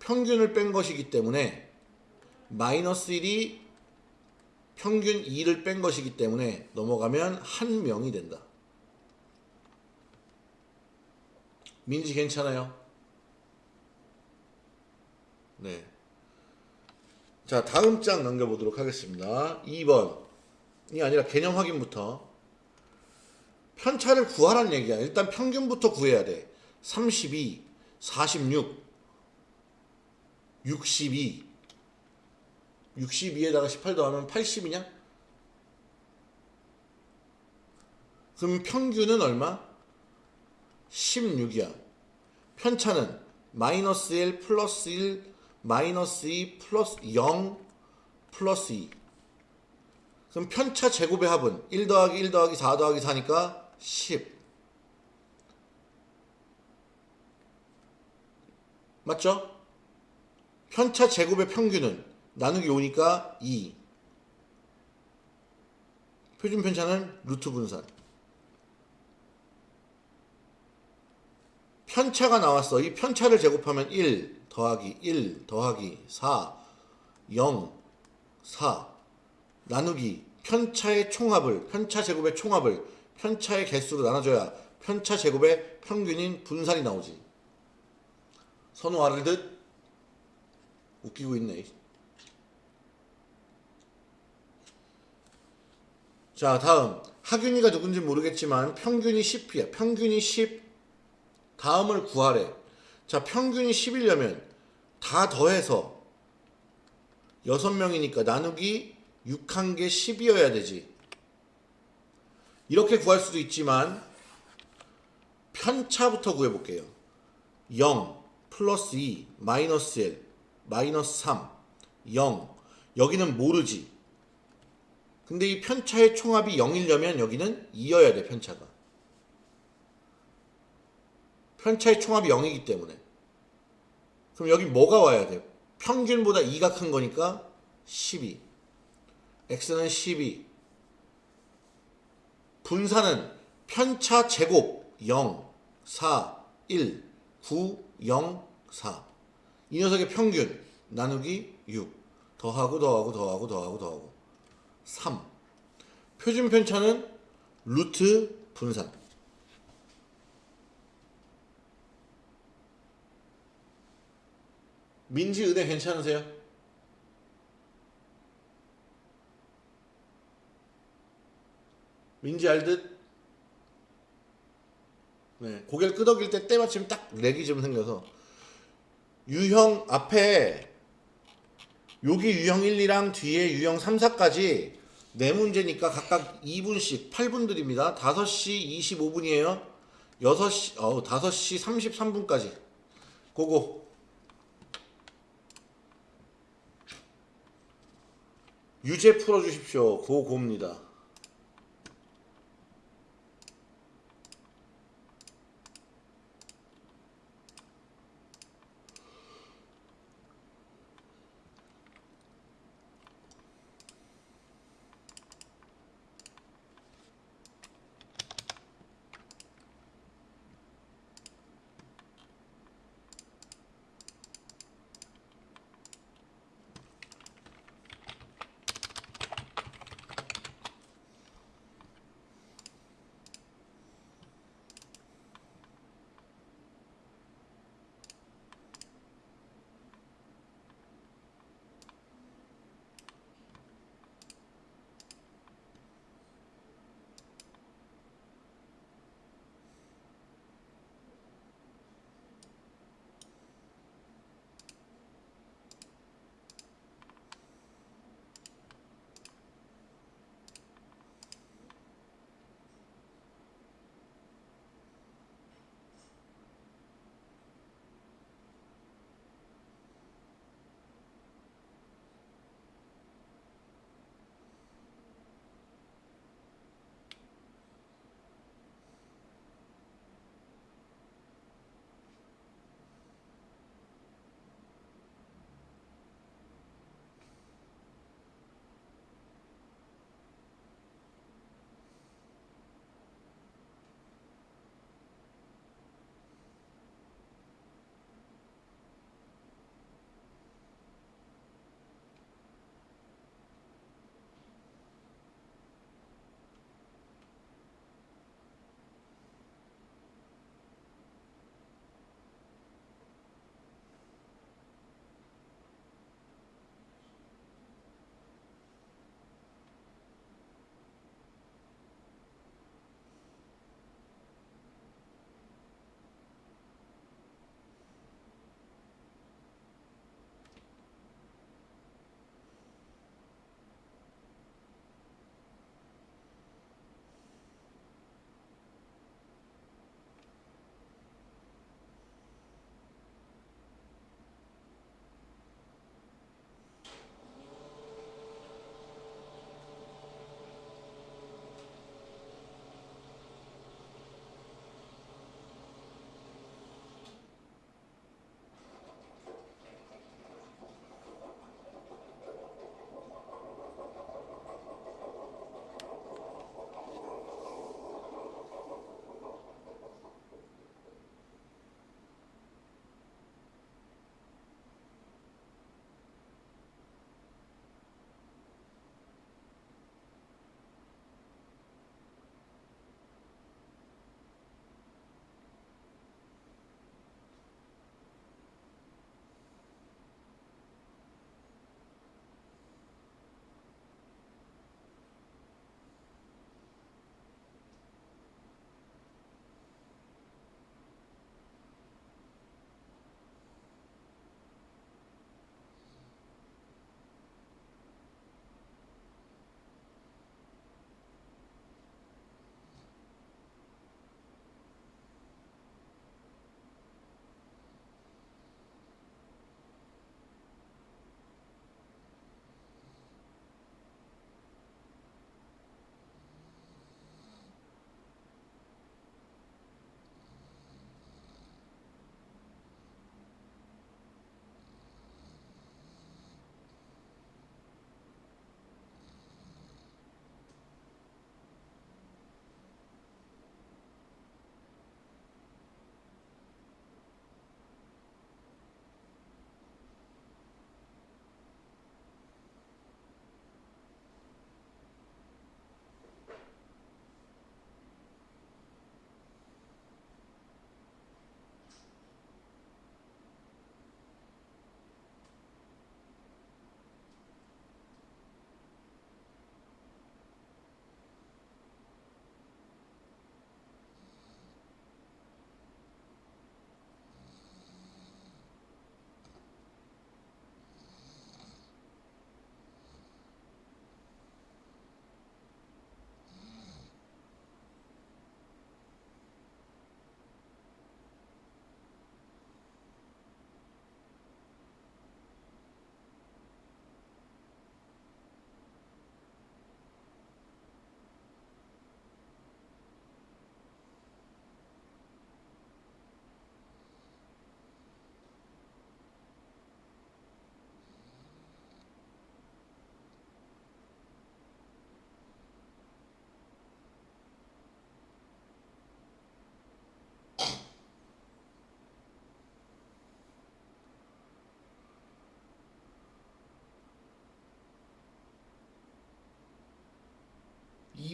평균을 뺀 것이기 때문에 마이너스 1이 평균 2를 뺀 것이기 때문에 넘어가면 한 명이 된다. 민지 괜찮아요? 네. 자, 다음 장 넘겨보도록 하겠습니다. 2번. 아니라 개념 확인부터 편차를 구하라는 얘기야. 일단 평균부터 구해야 돼. 32, 46, 62. 62에다가 18 더하면 80이냐? 그럼 평균은 얼마? 16이야. 편차는 마이너스 1 플러스 1 마이너스 2 플러스 0 플러스 2. 그럼 편차 제곱의 합은 1 더하기 1 더하기 4 더하기 4니까 10. 맞죠? 편차 제곱의 평균은 나누기 5니까 2. 표준 편차는 루트 분산. 편차가 나왔어. 이 편차를 제곱하면 1 더하기 1 더하기 4 0 4 나누기 편차의 총합을 편차 제곱의 총합을 편차의 개수로 나눠줘야 편차 제곱의 평균인 분산이 나오지. 선우 알을 듯 웃기고 있네. 자 다음 하균이가 누군지 모르겠지만 평균이 10이야. 평균이 10 다음을 구하래. 자, 평균이 10이려면 다 더해서 6명이니까 나누기 6한 개 10이어야 되지. 이렇게 구할 수도 있지만 편차부터 구해볼게요. 0 플러스 2 마이너스 1 마이너스 3 0 여기는 모르지. 근데 이 편차의 총합이 0이려면 여기는 2여야 돼 편차가. 편차의 총합이 0이기 때문에. 그럼 여기 뭐가 와야 돼? 평균보다 2가 큰 거니까 12 x는 12 분산은 편차 제곱 0 4 1 9 0 4 이 녀석의 평균 나누기 6 더하고 더하고 더하고 더하고 더하고. 3 표준 편차는 루트 분산 민지 은혜 괜찮으세요? 민지 알듯? 네, 고개를 끄덕일 때 때마침 딱 렉이 좀 생겨서 유형 앞에 여기 유형 1, 2랑 뒤에 유형 3, 4까지 네 문제니까 각각 2분씩 8분 드립니다. 5시 25분이에요. 6시 어 5시 33분까지. 고고. 유제 풀어 주십시오. 고고입니다.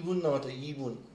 2분 남았다 2분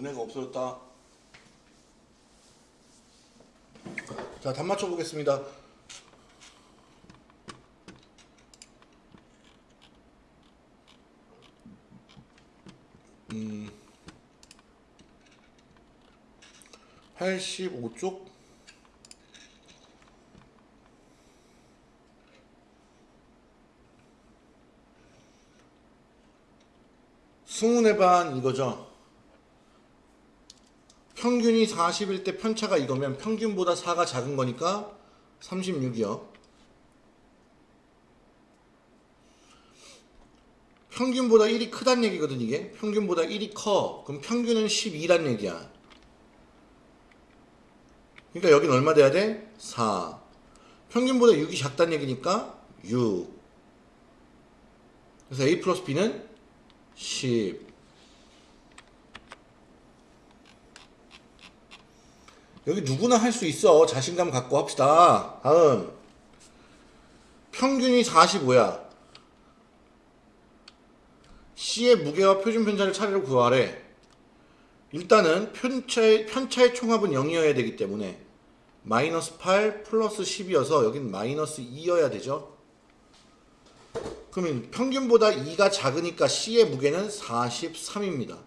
은혜가 없어졌다. 자답 맞춰 보겠습니다. 음 85쪽? 승훈의 반 이거죠 평균이 40일 때 편차가 이거면 평균보다 4가 작은 거니까 36이요. 평균보다 1이 크단 얘기거든 이게. 평균보다 1이 커. 그럼 평균은 12란 얘기야. 그러니까 여긴 얼마 돼야 돼? 4. 평균보다 6이 작단 얘기니까 6. 그래서 A 플러스 B는 10. 여기 누구나 할 수 있어. 자신감 갖고 합시다. 다음. 평균이 45야. C의 무게와 표준 편차를 차례로 구하래. 일단은 편차의, 편차의 총합은 0이어야 되기 때문에 마이너스 8 플러스 10이어서 여긴 마이너스 2여야 되죠. 그러면 평균보다 2가 작으니까 C의 무게는 43입니다.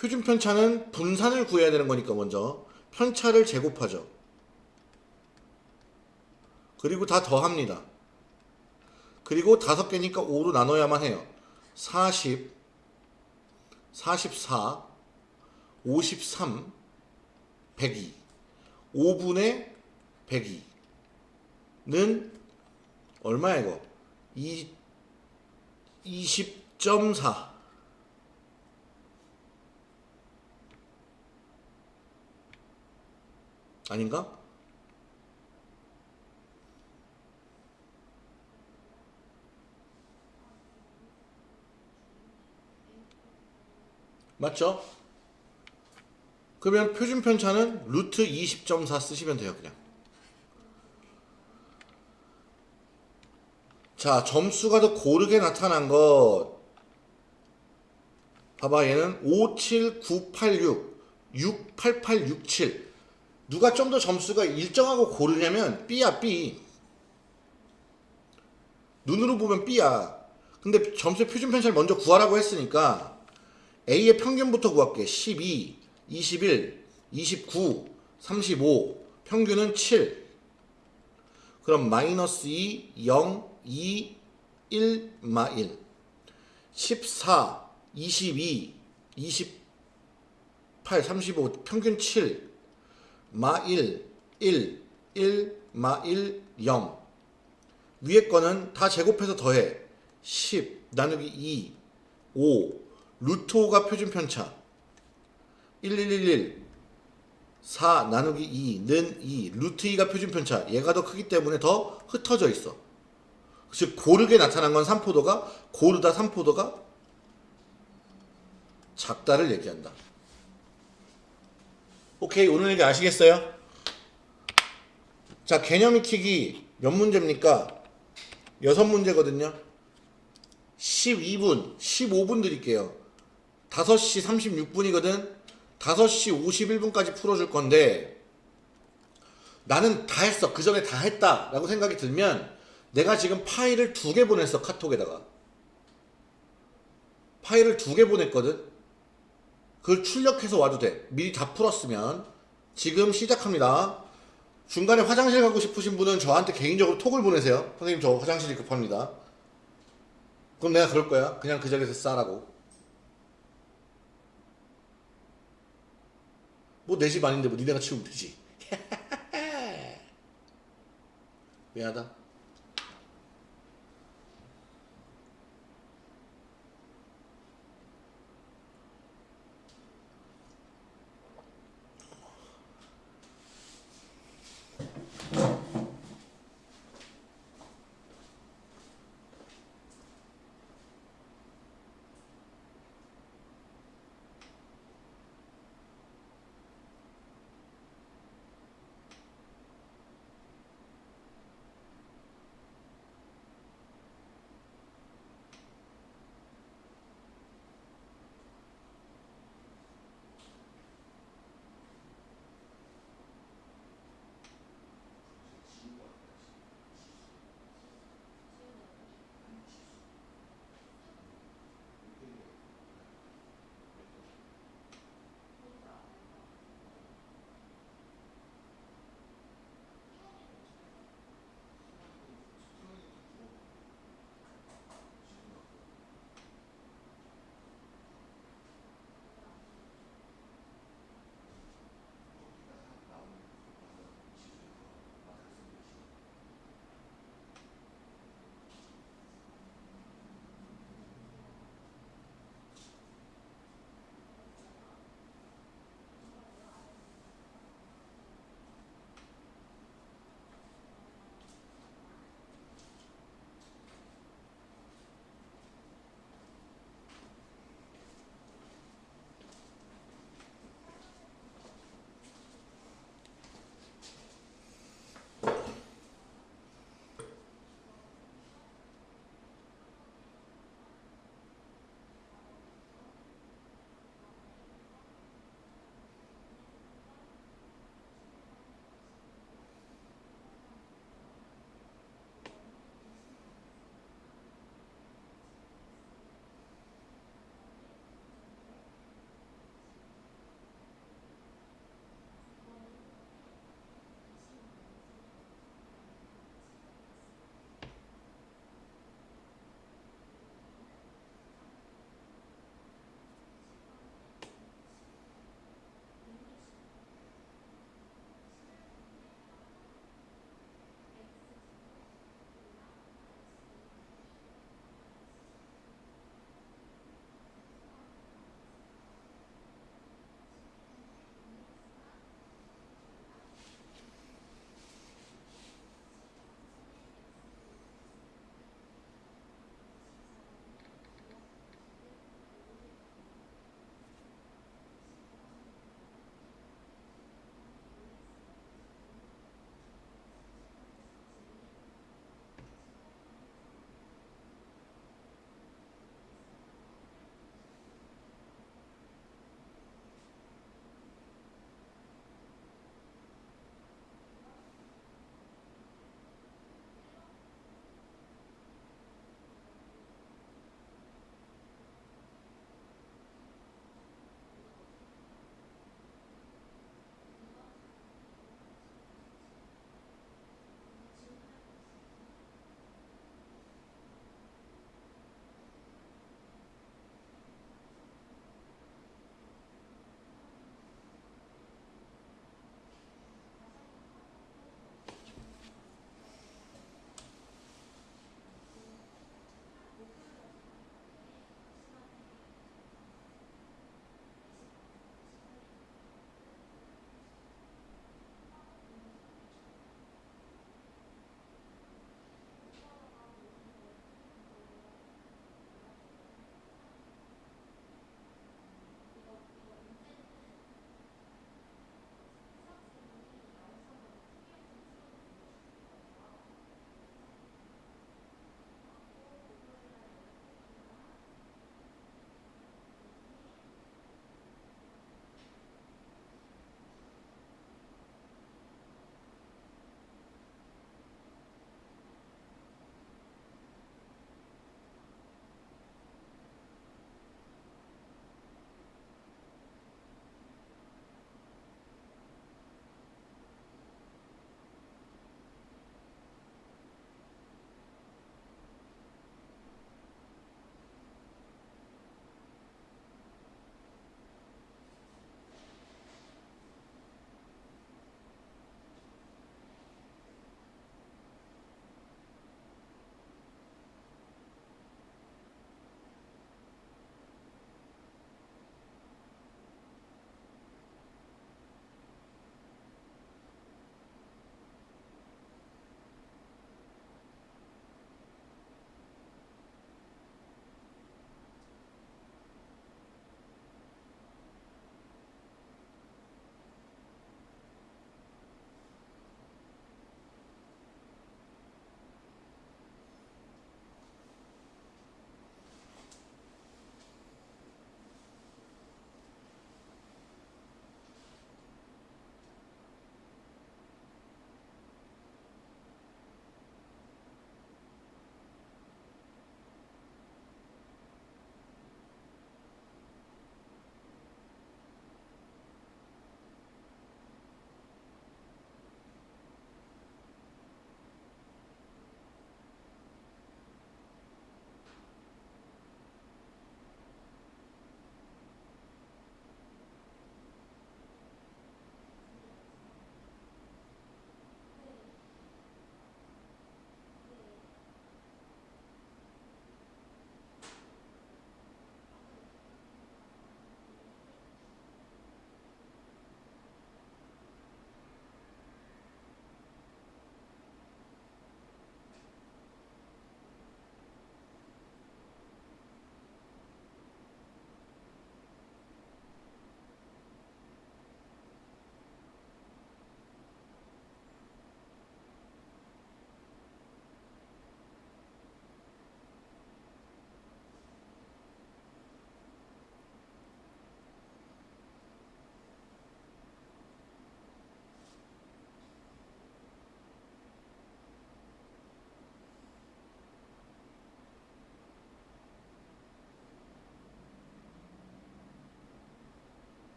표준 편차는 분산을 구해야 되는 거니까 먼저 편차를 제곱하죠. 그리고 다 더합니다. 그리고 다섯 개니까 5로 나눠야만 해요. 40, 44, 53, 102. 5분의 102는 얼마야 이거? 2, 20.4 아닌가? 맞죠? 그러면 표준 편차는 루트 20.4 쓰시면 돼요 그냥 자 점수가 더 고르게 나타난 것 봐봐 얘는 57986 68867 누가 좀 더 점수가 일정하고 고르냐면 B야 B. 눈으로 보면 B야. 근데 점수의 표준 편차를 먼저 구하라고 했으니까 A의 평균부터 구할게. 12 21 29 35 평균은 7 그럼 마이너스 2 0 2 1 마 1 14 22 28 35 평균 7 마 1, 1, 1, 마 1, 0. 위에 거는 다 제곱해서 더해. 10 나누기 2, 5. 루트 5가 표준 편차. 1, 1, 1, 1. 4 나누기 2는 2. 루트 2가 표준 편차. 얘가 더 크기 때문에 더 흩어져 있어. 즉 고르게 나타난 건 3포도가 고르다 3포도가 작다를 얘기한다. 오케이 오늘 얘기 아시겠어요? 자 개념 익히기 몇 문제입니까? 여섯 문제거든요 12분, 15분 드릴게요. 5시 36분이거든. 5시 51분까지 풀어줄 건데 나는 다 했어. 그 전에 다 했다. 라고 생각이 들면 내가 지금 파일을 두 개 보냈어. 카톡에다가. 파일을 두 개 보냈거든. 그걸 출력해서 와도 돼. 미리 다 풀었으면. 지금 시작합니다. 중간에 화장실 가고 싶으신 분은 저한테 개인적으로 톡을 보내세요. 선생님 저 화장실이 급합니다. 그럼 내가 그럴 거야. 그냥 그 자리에서 싸라고. 뭐내집 아닌데 뭐 니네가 치우면 되지. 미안하다.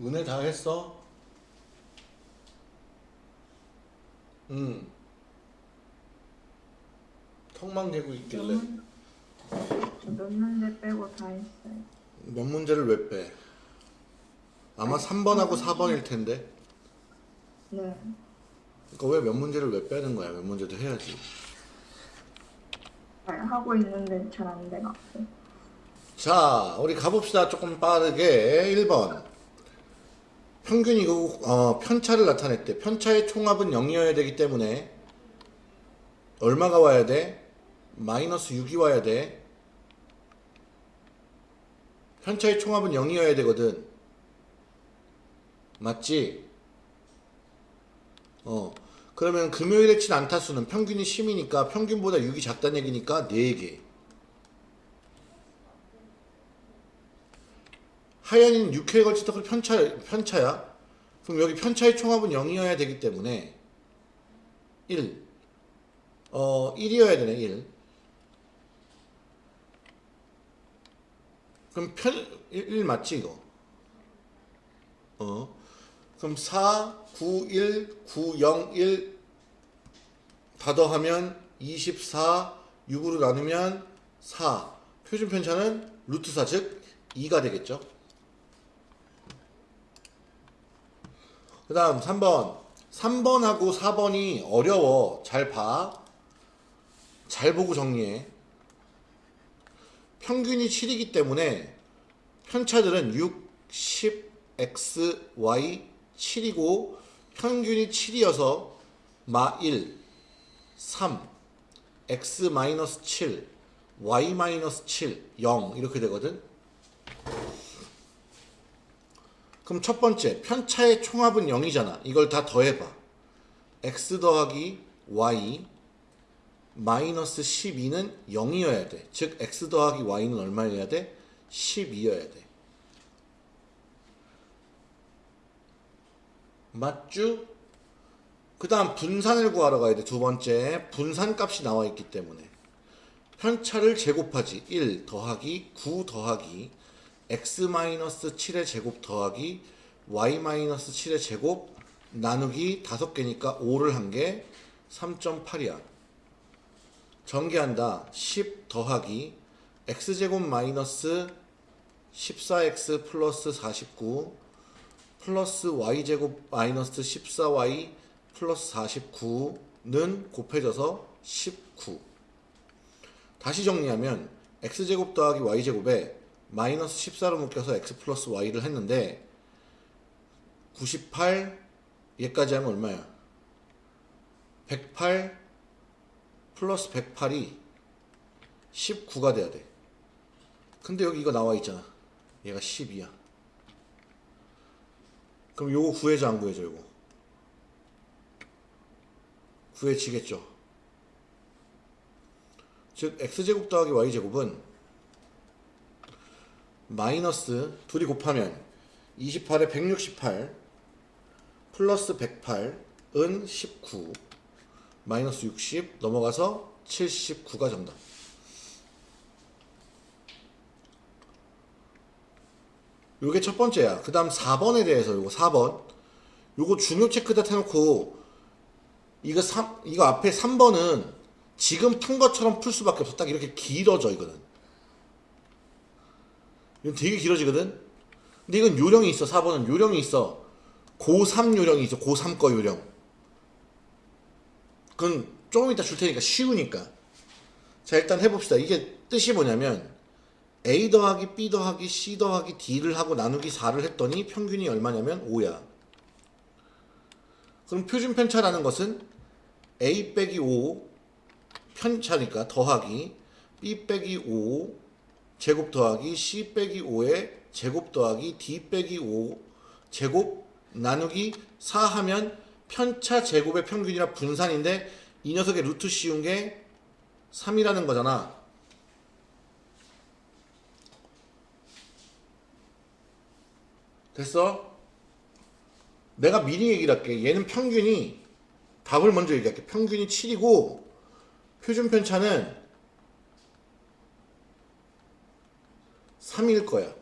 은혜 다 했어? 응. 턱만 대고 있길래 몇 문제 빼고 다 했어요. 몇 문제를 왜 빼? 아마 3번하고 4번일 텐데. 네. 그러니까 왜 몇 문제를 왜 빼는 거야? 몇 문제도 해야지. 잘 하고 있는데 잘 안 돼갖고. 자, 우리 가봅시다. 조금 빠르게. 1번. 평균이고, 어, 편차를 나타냈대. 편차의 총합은 0이어야 되기 때문에, 얼마가 와야 돼? 마이너스 6이 와야 돼. 편차의 총합은 0이어야 되거든. 맞지? 어. 그러면 금요일에 친 안타수는 평균이 10이니까 평균보다 6이 작다는 얘기니까 4개. 하얀이는 6회에 걸쳐서 그 편차, 편차야. 그럼 여기 편차의 총합은 0이어야 되기 때문에 1. 어, 1이어야 되네, 1. 그럼 편, 1, 1 맞지, 이거? 어. 그럼 4, 9, 1, 9, 0, 1. 다 더하면 24, 6으로 나누면 4. 표준 편차는 루트 4, 즉 2가 되겠죠. 그 다음 3번 3번하고 4번이 어려워 잘 봐. 잘 보고 정리해. 평균이 7이기 때문에 편차들은 6, 10, x, y 7이고 평균이 7이어서 마 1, 3, x 마이너스 7, y 마이너스 7, 0 이렇게 되거든. 그럼 첫 번째 편차의 총합은 0이잖아. 이걸 다 더해봐. x 더하기 y 마이너스 12는 0이어야 돼. 즉 x 더하기 y는 얼마여야 돼? 12여야 돼. 맞죠? 그 다음 분산을 구하러 가야 돼. 두 번째 분산 값이 나와 있기 때문에 편차를 제곱하지 1 더하기 9 더하기 x-7의 제곱 더하기 y-7의 제곱 나누기 5개니까 5를 한개 3.8이야. 전개한다. 10 더하기 x제곱 마이너스 14x 플러스 49 플러스 y제곱 마이너스 14y 플러스 49는 곱해져서 19 다시 정리하면 x제곱 더하기 y제곱에 마이너스 14로 묶여서 x 플러스 y를 했는데 98 얘까지 하면 얼마야? 108 플러스 108이 19가 돼야 돼. 근데 여기 이거 나와 있잖아. 얘가 10이야. 그럼 요거 구해줘 안 구해줘 요거? 구해지겠죠. 즉 x제곱 더하기 y제곱은 마이너스 둘이 곱하면 28에 168 플러스 108은 19 마이너스 60 넘어가서 79가 정답. 요게 첫 번째야. 그 다음 4번에 대해서 요거 4번. 요거 중요 체크다 해놓고 이거 3, 이거 앞에 3번은 지금 푼 것처럼 풀 수밖에 없어. 딱 이렇게 길어져 이거는 이건 되게 길어지거든? 근데 이건 요령이 있어 4번은. 요령이 있어. 고3 요령이 있어 고3 거 요령. 그건 조금 이따 줄 테니까 쉬우니까. 자 일단 해봅시다. 이게 뜻이 뭐냐면 A 더하기 B 더하기 C 더하기 D를 하고 나누기 4를 했더니 평균이 얼마냐면 5야. 그럼 표준 편차라는 것은 A 빼기 5 편차니까 더하기 B 빼기 5 제곱 더하기 C 빼기 5의 제곱 더하기 D 빼기 5 제곱 나누기 4 하면 편차 제곱의 평균이라 분산인데 이 녀석의 루트 씌운 게 3이라는 거잖아. 됐어? 내가 미리 얘기를 할게. 얘는 평균이 답을 먼저 얘기할게. 평균이 7이고 표준 편차는 3일 거야.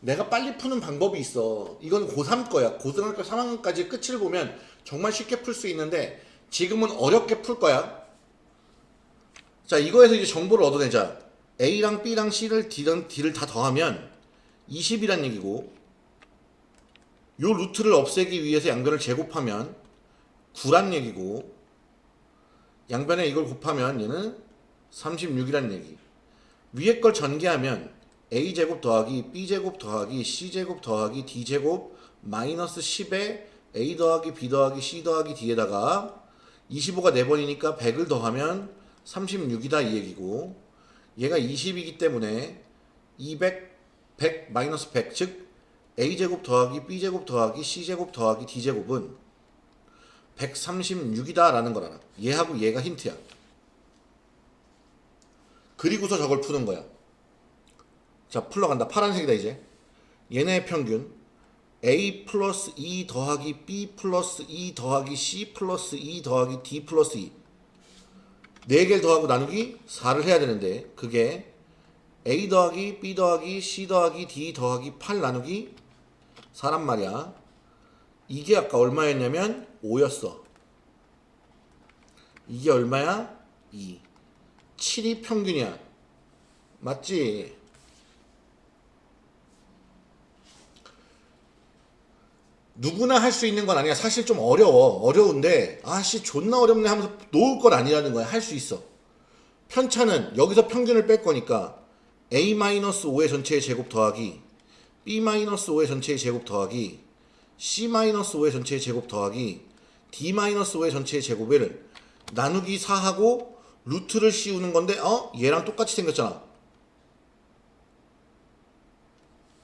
내가 빨리 푸는 방법이 있어. 이건 고3 거야. 고등학교 3학년까지 끝을 보면 정말 쉽게 풀 수 있는데 지금은 어렵게 풀 거야. 자, 이거에서 이제 정보를 얻어내자. A랑 B랑 C를 D랑 D를 다 더하면 20이란 얘기고 요 루트를 없애기 위해서 양변을 제곱하면 9란 얘기고 양변에 이걸 곱하면 얘는 36이란 얘기. 위에 걸 전개하면 a제곱 더하기 b제곱 더하기 c제곱 더하기 d제곱 마이너스 10에 a 더하기 b 더하기 c 더하기 d에다가 25가 4번이니까 100을 더하면 36이다 이 얘기고 얘가 20이기 때문에 200, 100 마이너스 100 즉 a제곱 더하기 b제곱 더하기 c제곱 더하기 d제곱은 136이다 라는 걸 알아 얘하고 얘가 힌트야 그리고서 저걸 푸는 거야. 자 풀러간다. 파란색이다 이제. 얘네의 평균 a 플러스 2 더하기 b 플러스 2 더하기 c 플러스 2 더하기 d 플러스 2 4개를 더하고 나누기 4를 해야 되는데 그게 a 더하기 b 더하기 c 더하기 d 더하기 8 나누기 4란 말이야. 이게 아까 얼마였냐면 5였어. 이게 얼마야? 2 7이 평균이야 맞지? 누구나 할 수 있는 건 아니야. 사실 좀 어려워. 어려운데 아씨 존나 어렵네 하면서 놓을 건 아니라는 거야. 할 수 있어. 편차는 여기서 평균을 뺄 거니까 a-5의 전체의 제곱 더하기 b-5의 전체의 제곱 더하기 c-5의 전체의 제곱 더하기 d-5의 전체의 제곱을 나누기 4하고 루트를 씌우는 건데 어? 얘랑 똑같이 생겼잖아.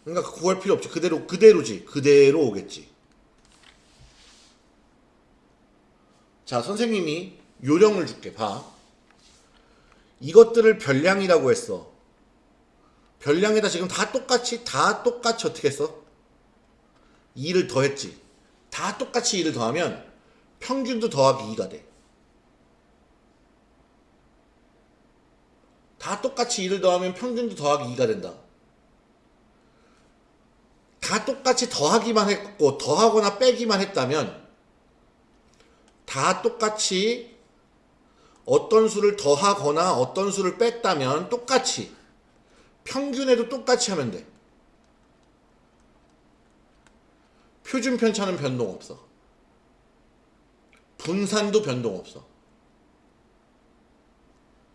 그러니까 구할 필요 없지. 그대로 그대로지. 그대로 오겠지. 자, 선생님이 요령을 줄게. 봐. 이것들을 별량이라고 했어. 별량에다 지금 다 똑같이 다 똑같이 어떻게 했어? 2를 더했지. 다 똑같이 2를 더하면 평균도 더하기 2가 돼. 다 똑같이 2를 더하면 평균도 더하기 2가 된다. 다 똑같이 더하기만 했고 더하거나 빼기만 했다면 다 똑같이 어떤 수를 더하거나 어떤 수를 뺐다면 똑같이 평균에도 똑같이 하면 돼. 표준 편차는 변동 없어. 분산도 변동 없어.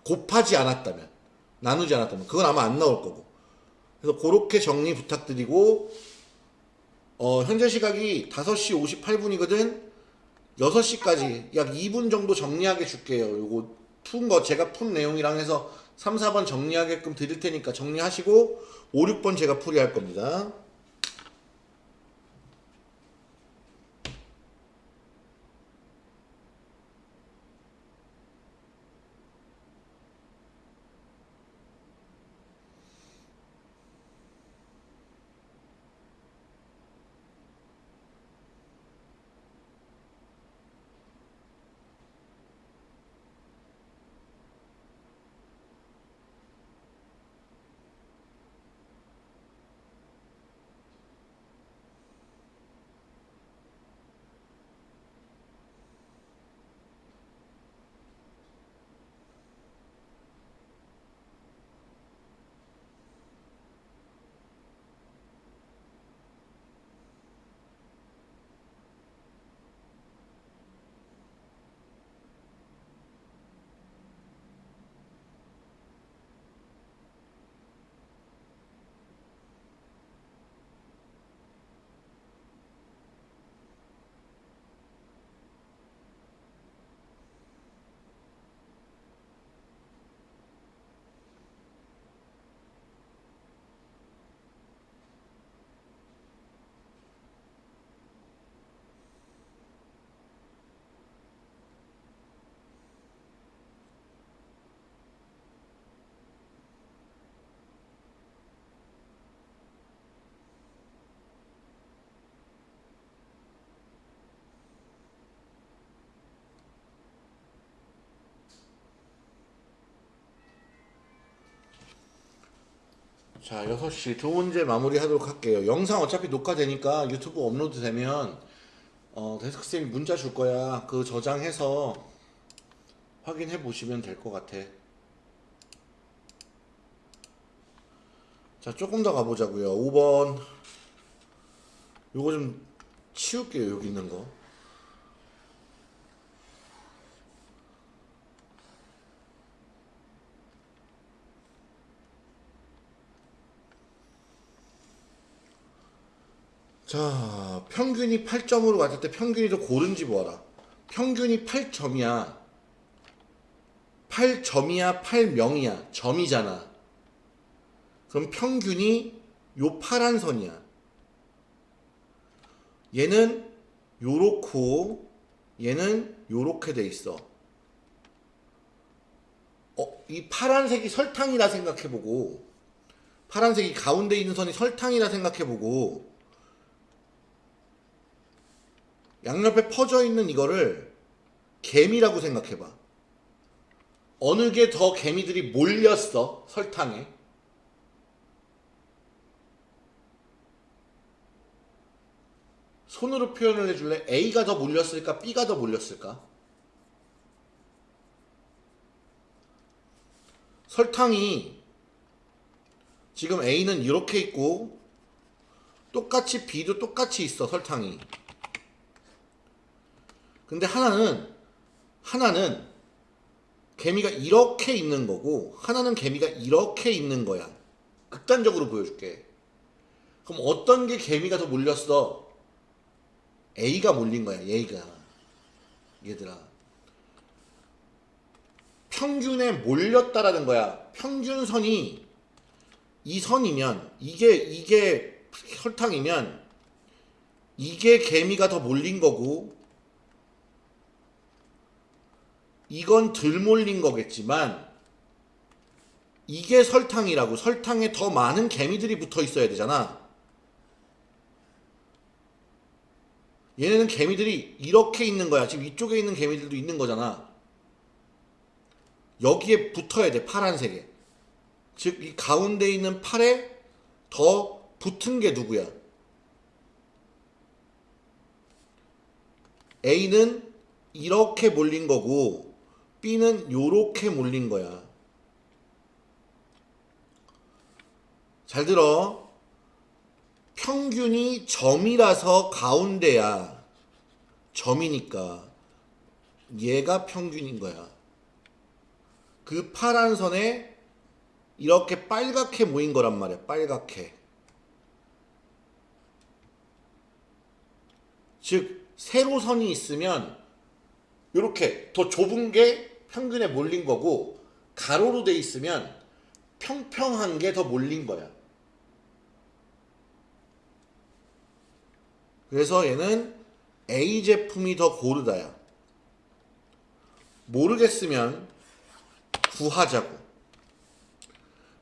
곱하지 않았다면, 나누지 않았다면, 그건 아마 안 나올 거고. 그래서 그렇게 정리 부탁드리고, 어, 현재 시각이 5시 58분이거든. 6시까지 약 2분 정도 정리하게 줄게요. 요거 푼 거 제가 푼 내용이랑 해서 3, 4번 정리하게끔 드릴 테니까 정리하시고 5, 6번 제가 풀이할 겁니다. 자, 6시 두 문제 마무리 하도록 할게요. 영상 어차피 녹화되니까 유튜브 업로드 되면 어, 데스크쌤이 문자 줄 거야. 그 저장해서 확인해 보시면 될 것 같아. 자, 조금 더 가보자고요. 5번. 요거 좀 치울게요. 여기 있는 거. 자, 평균이 8점으로 갔을 때 평균이 더 고른지 보아라. 평균이 8점이야. 8점이야, 8명이야. 점이잖아. 그럼 평균이 요 파란 선이야. 얘는 요렇고 얘는 요렇게 돼 있어. 어, 이 파란색이 설탕이라 생각해보고 파란색이 가운데 있는 선이 설탕이라 생각해보고 양옆에 퍼져 있는 이거를 개미라고 생각해봐. 어느 게 더 개미들이 몰렸어 설탕에? 손으로 표현을 해줄래? A가 더 몰렸을까? B가 더 몰렸을까? 설탕이 지금 A는 이렇게 있고 똑같이 B도 똑같이 있어 설탕이 근데 하나는 하나는 개미가 이렇게 있는 거고 하나는 개미가 이렇게 있는 거야. 극단적으로 보여줄게. 그럼 어떤 게 개미가 더 몰렸어? A가 몰린 거야 얘가. 얘들아. 평균에 몰렸다라는 거야. 평균선이 이 선이면 이게 이게 설탕이면 이게 개미가 더 몰린 거고 이건 덜 몰린 거겠지만 이게 설탕이라고 설탕에 더 많은 개미들이 붙어 있어야 되잖아. 얘네는 개미들이 이렇게 있는 거야. 지금 이쪽에 있는 개미들도 있는 거잖아. 여기에 붙어야 돼. 파란색에. 즉 이 가운데 있는 팔에 더 붙은 게 누구야? A는 이렇게 몰린 거고 B는 요렇게 몰린 거야. 잘 들어. 평균이 점이라서 가운데야. 점이니까. 얘가 평균인 거야. 그 파란 선에 이렇게 빨갛게 모인 거란 말이야. 빨갛게. 즉, 세로선이 있으면 이렇게 더 좁은 게 평균에 몰린 거고 가로로 돼 있으면 평평한 게 더 몰린 거야. 그래서 얘는 A 제품이 더 고르다야. 모르겠으면 구하자고.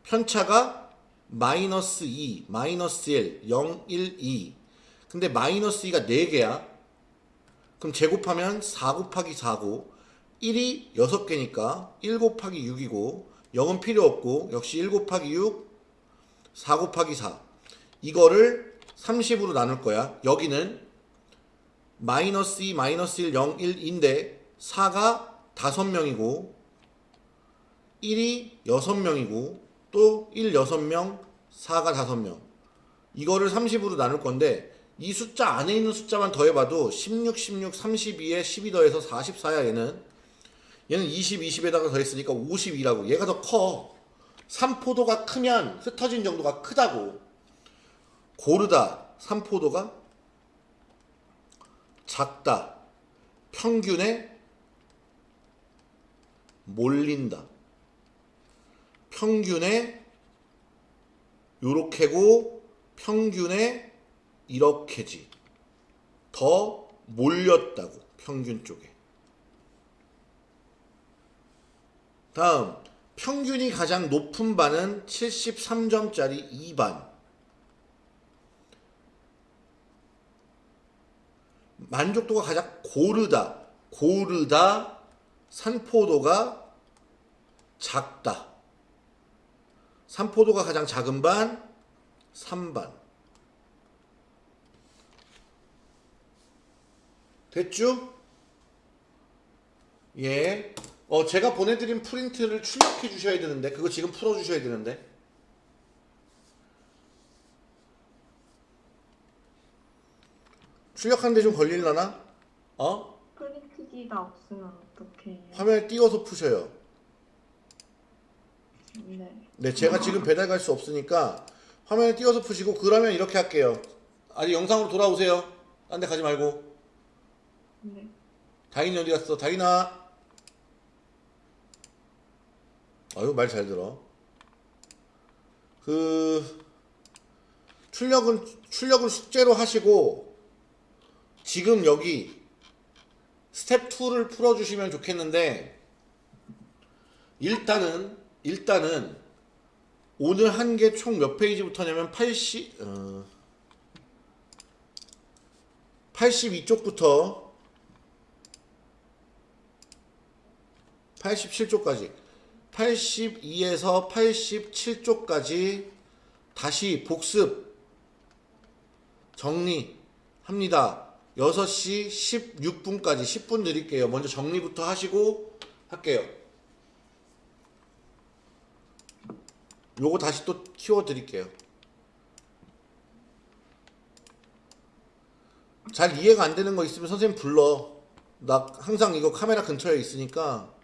편차가 마이너스 2, 마이너스 1, 0, 1, 2. 근데 마이너스 2가 4개야. 그럼 제곱하면 4 곱하기 4고 1이 6개니까 1 곱하기 6이고 0은 필요 없고 역시 1 곱하기 6 4 곱하기 4 이거를 30으로 나눌 거야. 여기는 마이너스 2 마이너스 1 0 1인데 4가 5명이고 1이 6명이고 또 1 6명 4가 5명. 이거를 30으로 나눌 건데 이 숫자 안에 있는 숫자만 더해봐도 16, 16, 32에 12 더해서 44야 얘는 얘는 20, 20에다가 더했으니까 52라고 얘가 더 커. 삼포도가 크면 흩어진 정도가 크다고 고르다 삼포도가 작다 평균에 몰린다 평균에 요렇게고 평균에 이렇게지. 더 몰렸다고. 평균 쪽에. 다음. 평균이 가장 높은 반은 73점짜리 2반. 만족도가 가장 고르다. 고르다. 산포도가 작다. 삼포도가 가장 작은 반 3반 됐죠? 예. 어 제가 보내드린 프린트를 출력해 주셔야 되는데 그거 지금 풀어 주셔야 되는데 출력하는데 좀 걸릴라나? 어? 프린트기가 없으면 어떻게 해요? 화면에 띄워서 푸셔요. 네. 네, 제가 지금 배달 갈 수 없으니까 화면에 띄워서 푸시고 그러면 이렇게 할게요. 아니 영상으로 돌아오세요. 딴 데 가지 말고. 네. 다인이 어디 갔어? 다인아. 아유 말 잘 들어. 그 출력은 출력은 숙제로 하시고 지금 여기 스텝 2를 풀어 주시면 좋겠는데 일단은 일단은 오늘 한 게 총 몇 페이지부터냐면 80 어, 82쪽부터 87쪽까지 82에서 87쪽까지 다시 복습 정리합니다. 6시 16분까지 10분 드릴게요. 먼저 정리부터 하시고 할게요. 요거 다시 또 키워 드릴게요. 잘 이해가 안 되는 거 있으면 선생님 불러. 나 항상 이거 카메라 근처에 있으니까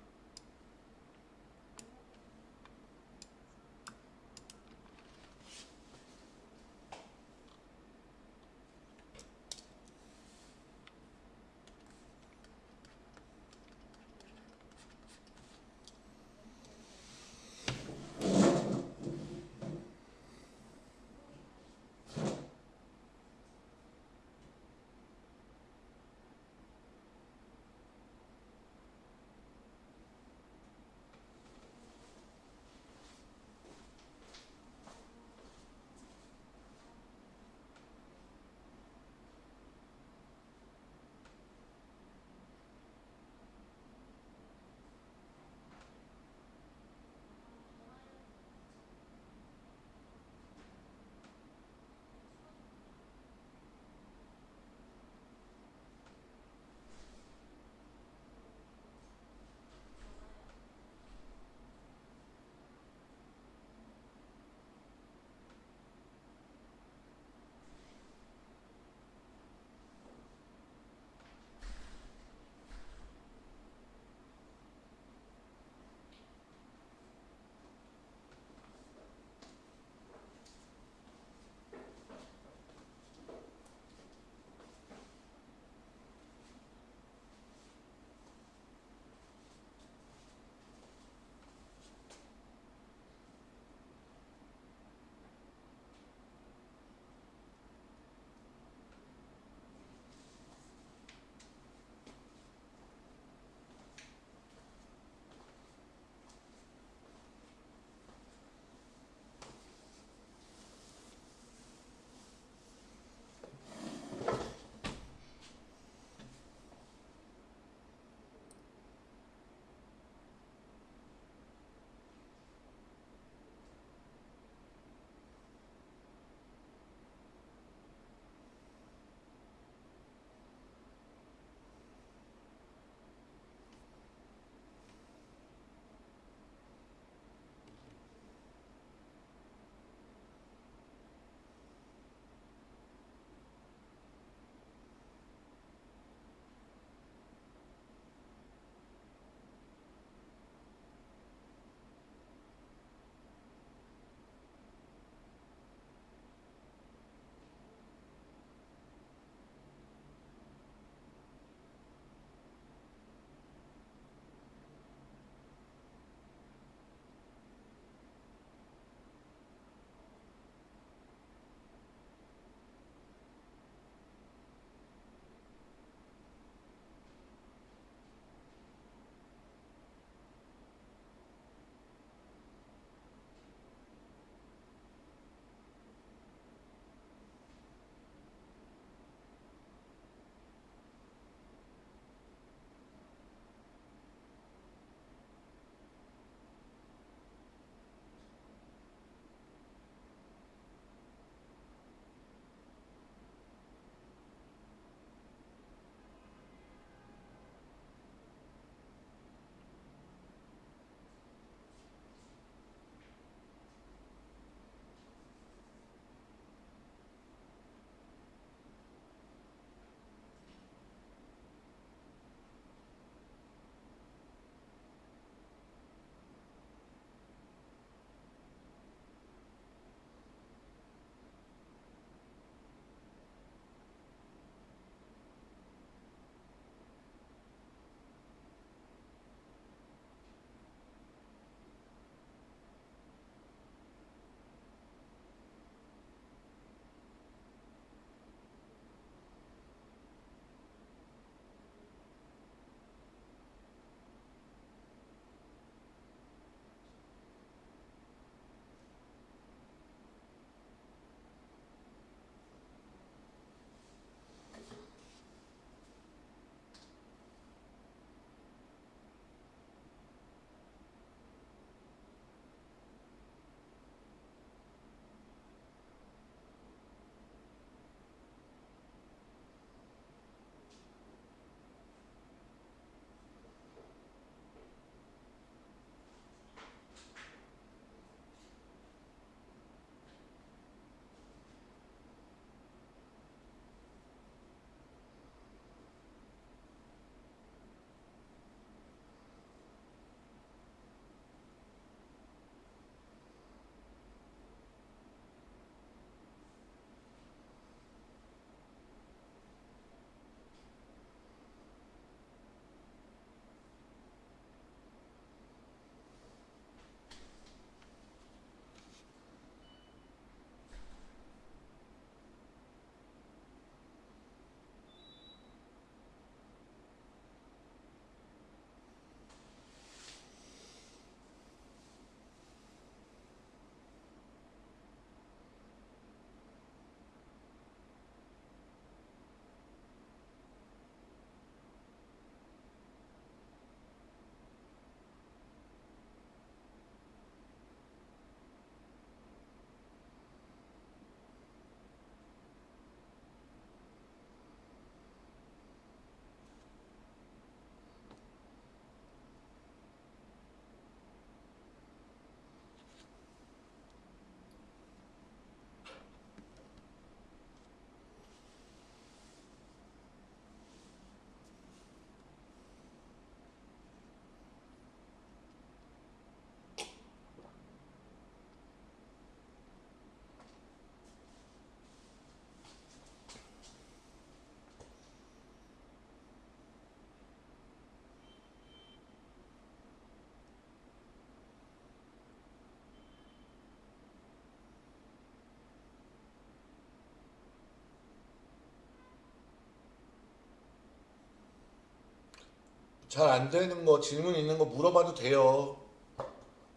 잘 안 되는 거 질문 있는 거 물어봐도 돼요.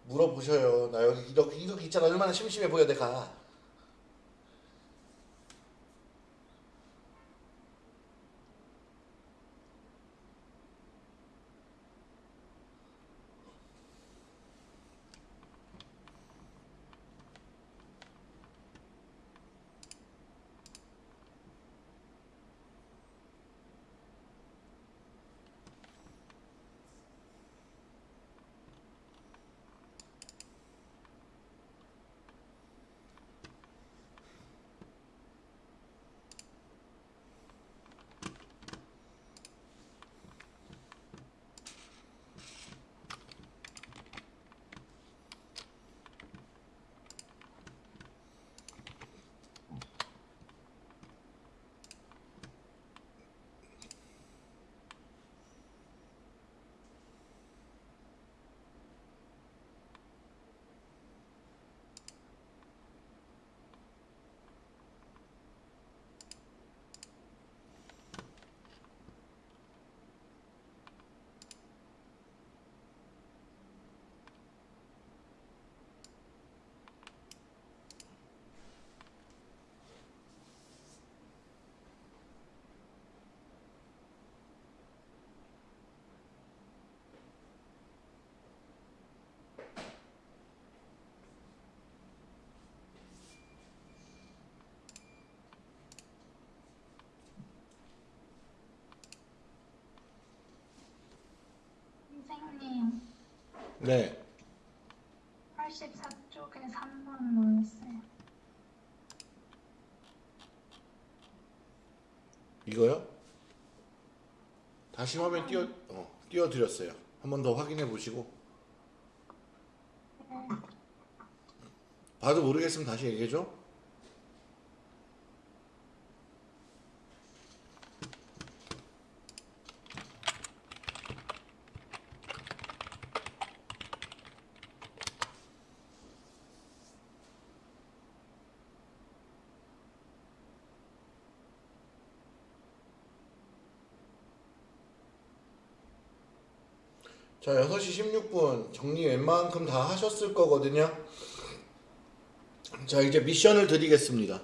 물어보셔요. 나 여기 이렇게 이렇게 있잖아. 얼마나 심심해 보여 내가. 선생님, 네. 84쪽에 3번 뭐였어요? 이거요? 다시 화면 띄워 어, 띄워 드렸어요. 한 번 더 확인해 보시고. 봐도 모르겠으면 다시 얘기해 줘. 자, 6시 16분 정리 웬만큼 다 하셨을 거거든요. 자, 이제 미션을 드리겠습니다.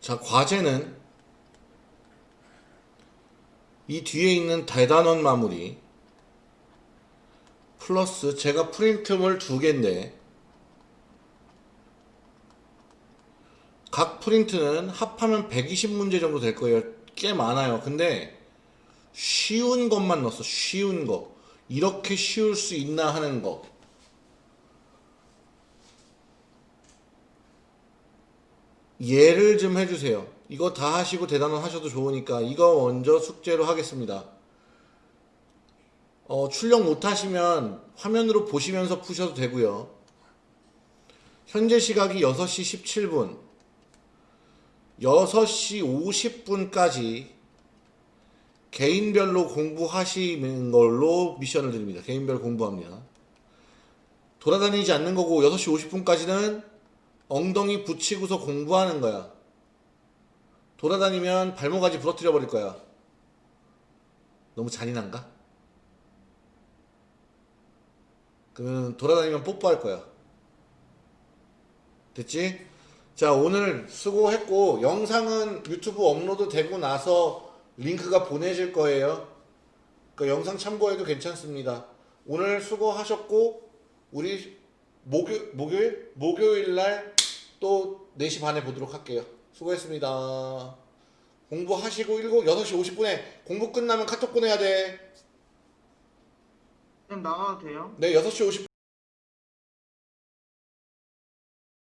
자, 과제는 이 뒤에 있는 대단원 마무리 플러스 제가 프린트물 두 개인데 각 프린트는 합하면 120문제 정도 될 거예요. 꽤 많아요. 근데 쉬운 것만 넣었어. 쉬운 거. 이렇게 쉬울 수 있나 하는 거. 예를 좀 해주세요. 이거 다 하시고 대단원 하셔도 좋으니까 이거 먼저 숙제로 하겠습니다. 어, 출력 못 하시면 화면으로 보시면서 푸셔도 되고요. 현재 시각이 6시 17분. 6시 50분까지 개인별로 공부하시는 걸로 미션을 드립니다. 개인별 공부합니다. 돌아다니지 않는 거고 6시 50분까지는 엉덩이 붙이고서 공부하는 거야. 돌아다니면 발목까지 부러뜨려 버릴 거야. 너무 잔인한가? 그러면 돌아다니면 뽀뽀할 거야. 됐지? 자 오늘 수고했고 영상은 유튜브 업로드 되고 나서 링크가 보내질 거예요 그 영상 참고해도 괜찮습니다 오늘 수고하셨고 우리 목요, 목요일? 목요일 날 또 4시 반에 보도록 할게요 수고했습니다 공부하시고 7, 6시 50분에 공부 끝나면 카톡 보내야 돼 선생님 나가도 돼요? 네, 6시 50분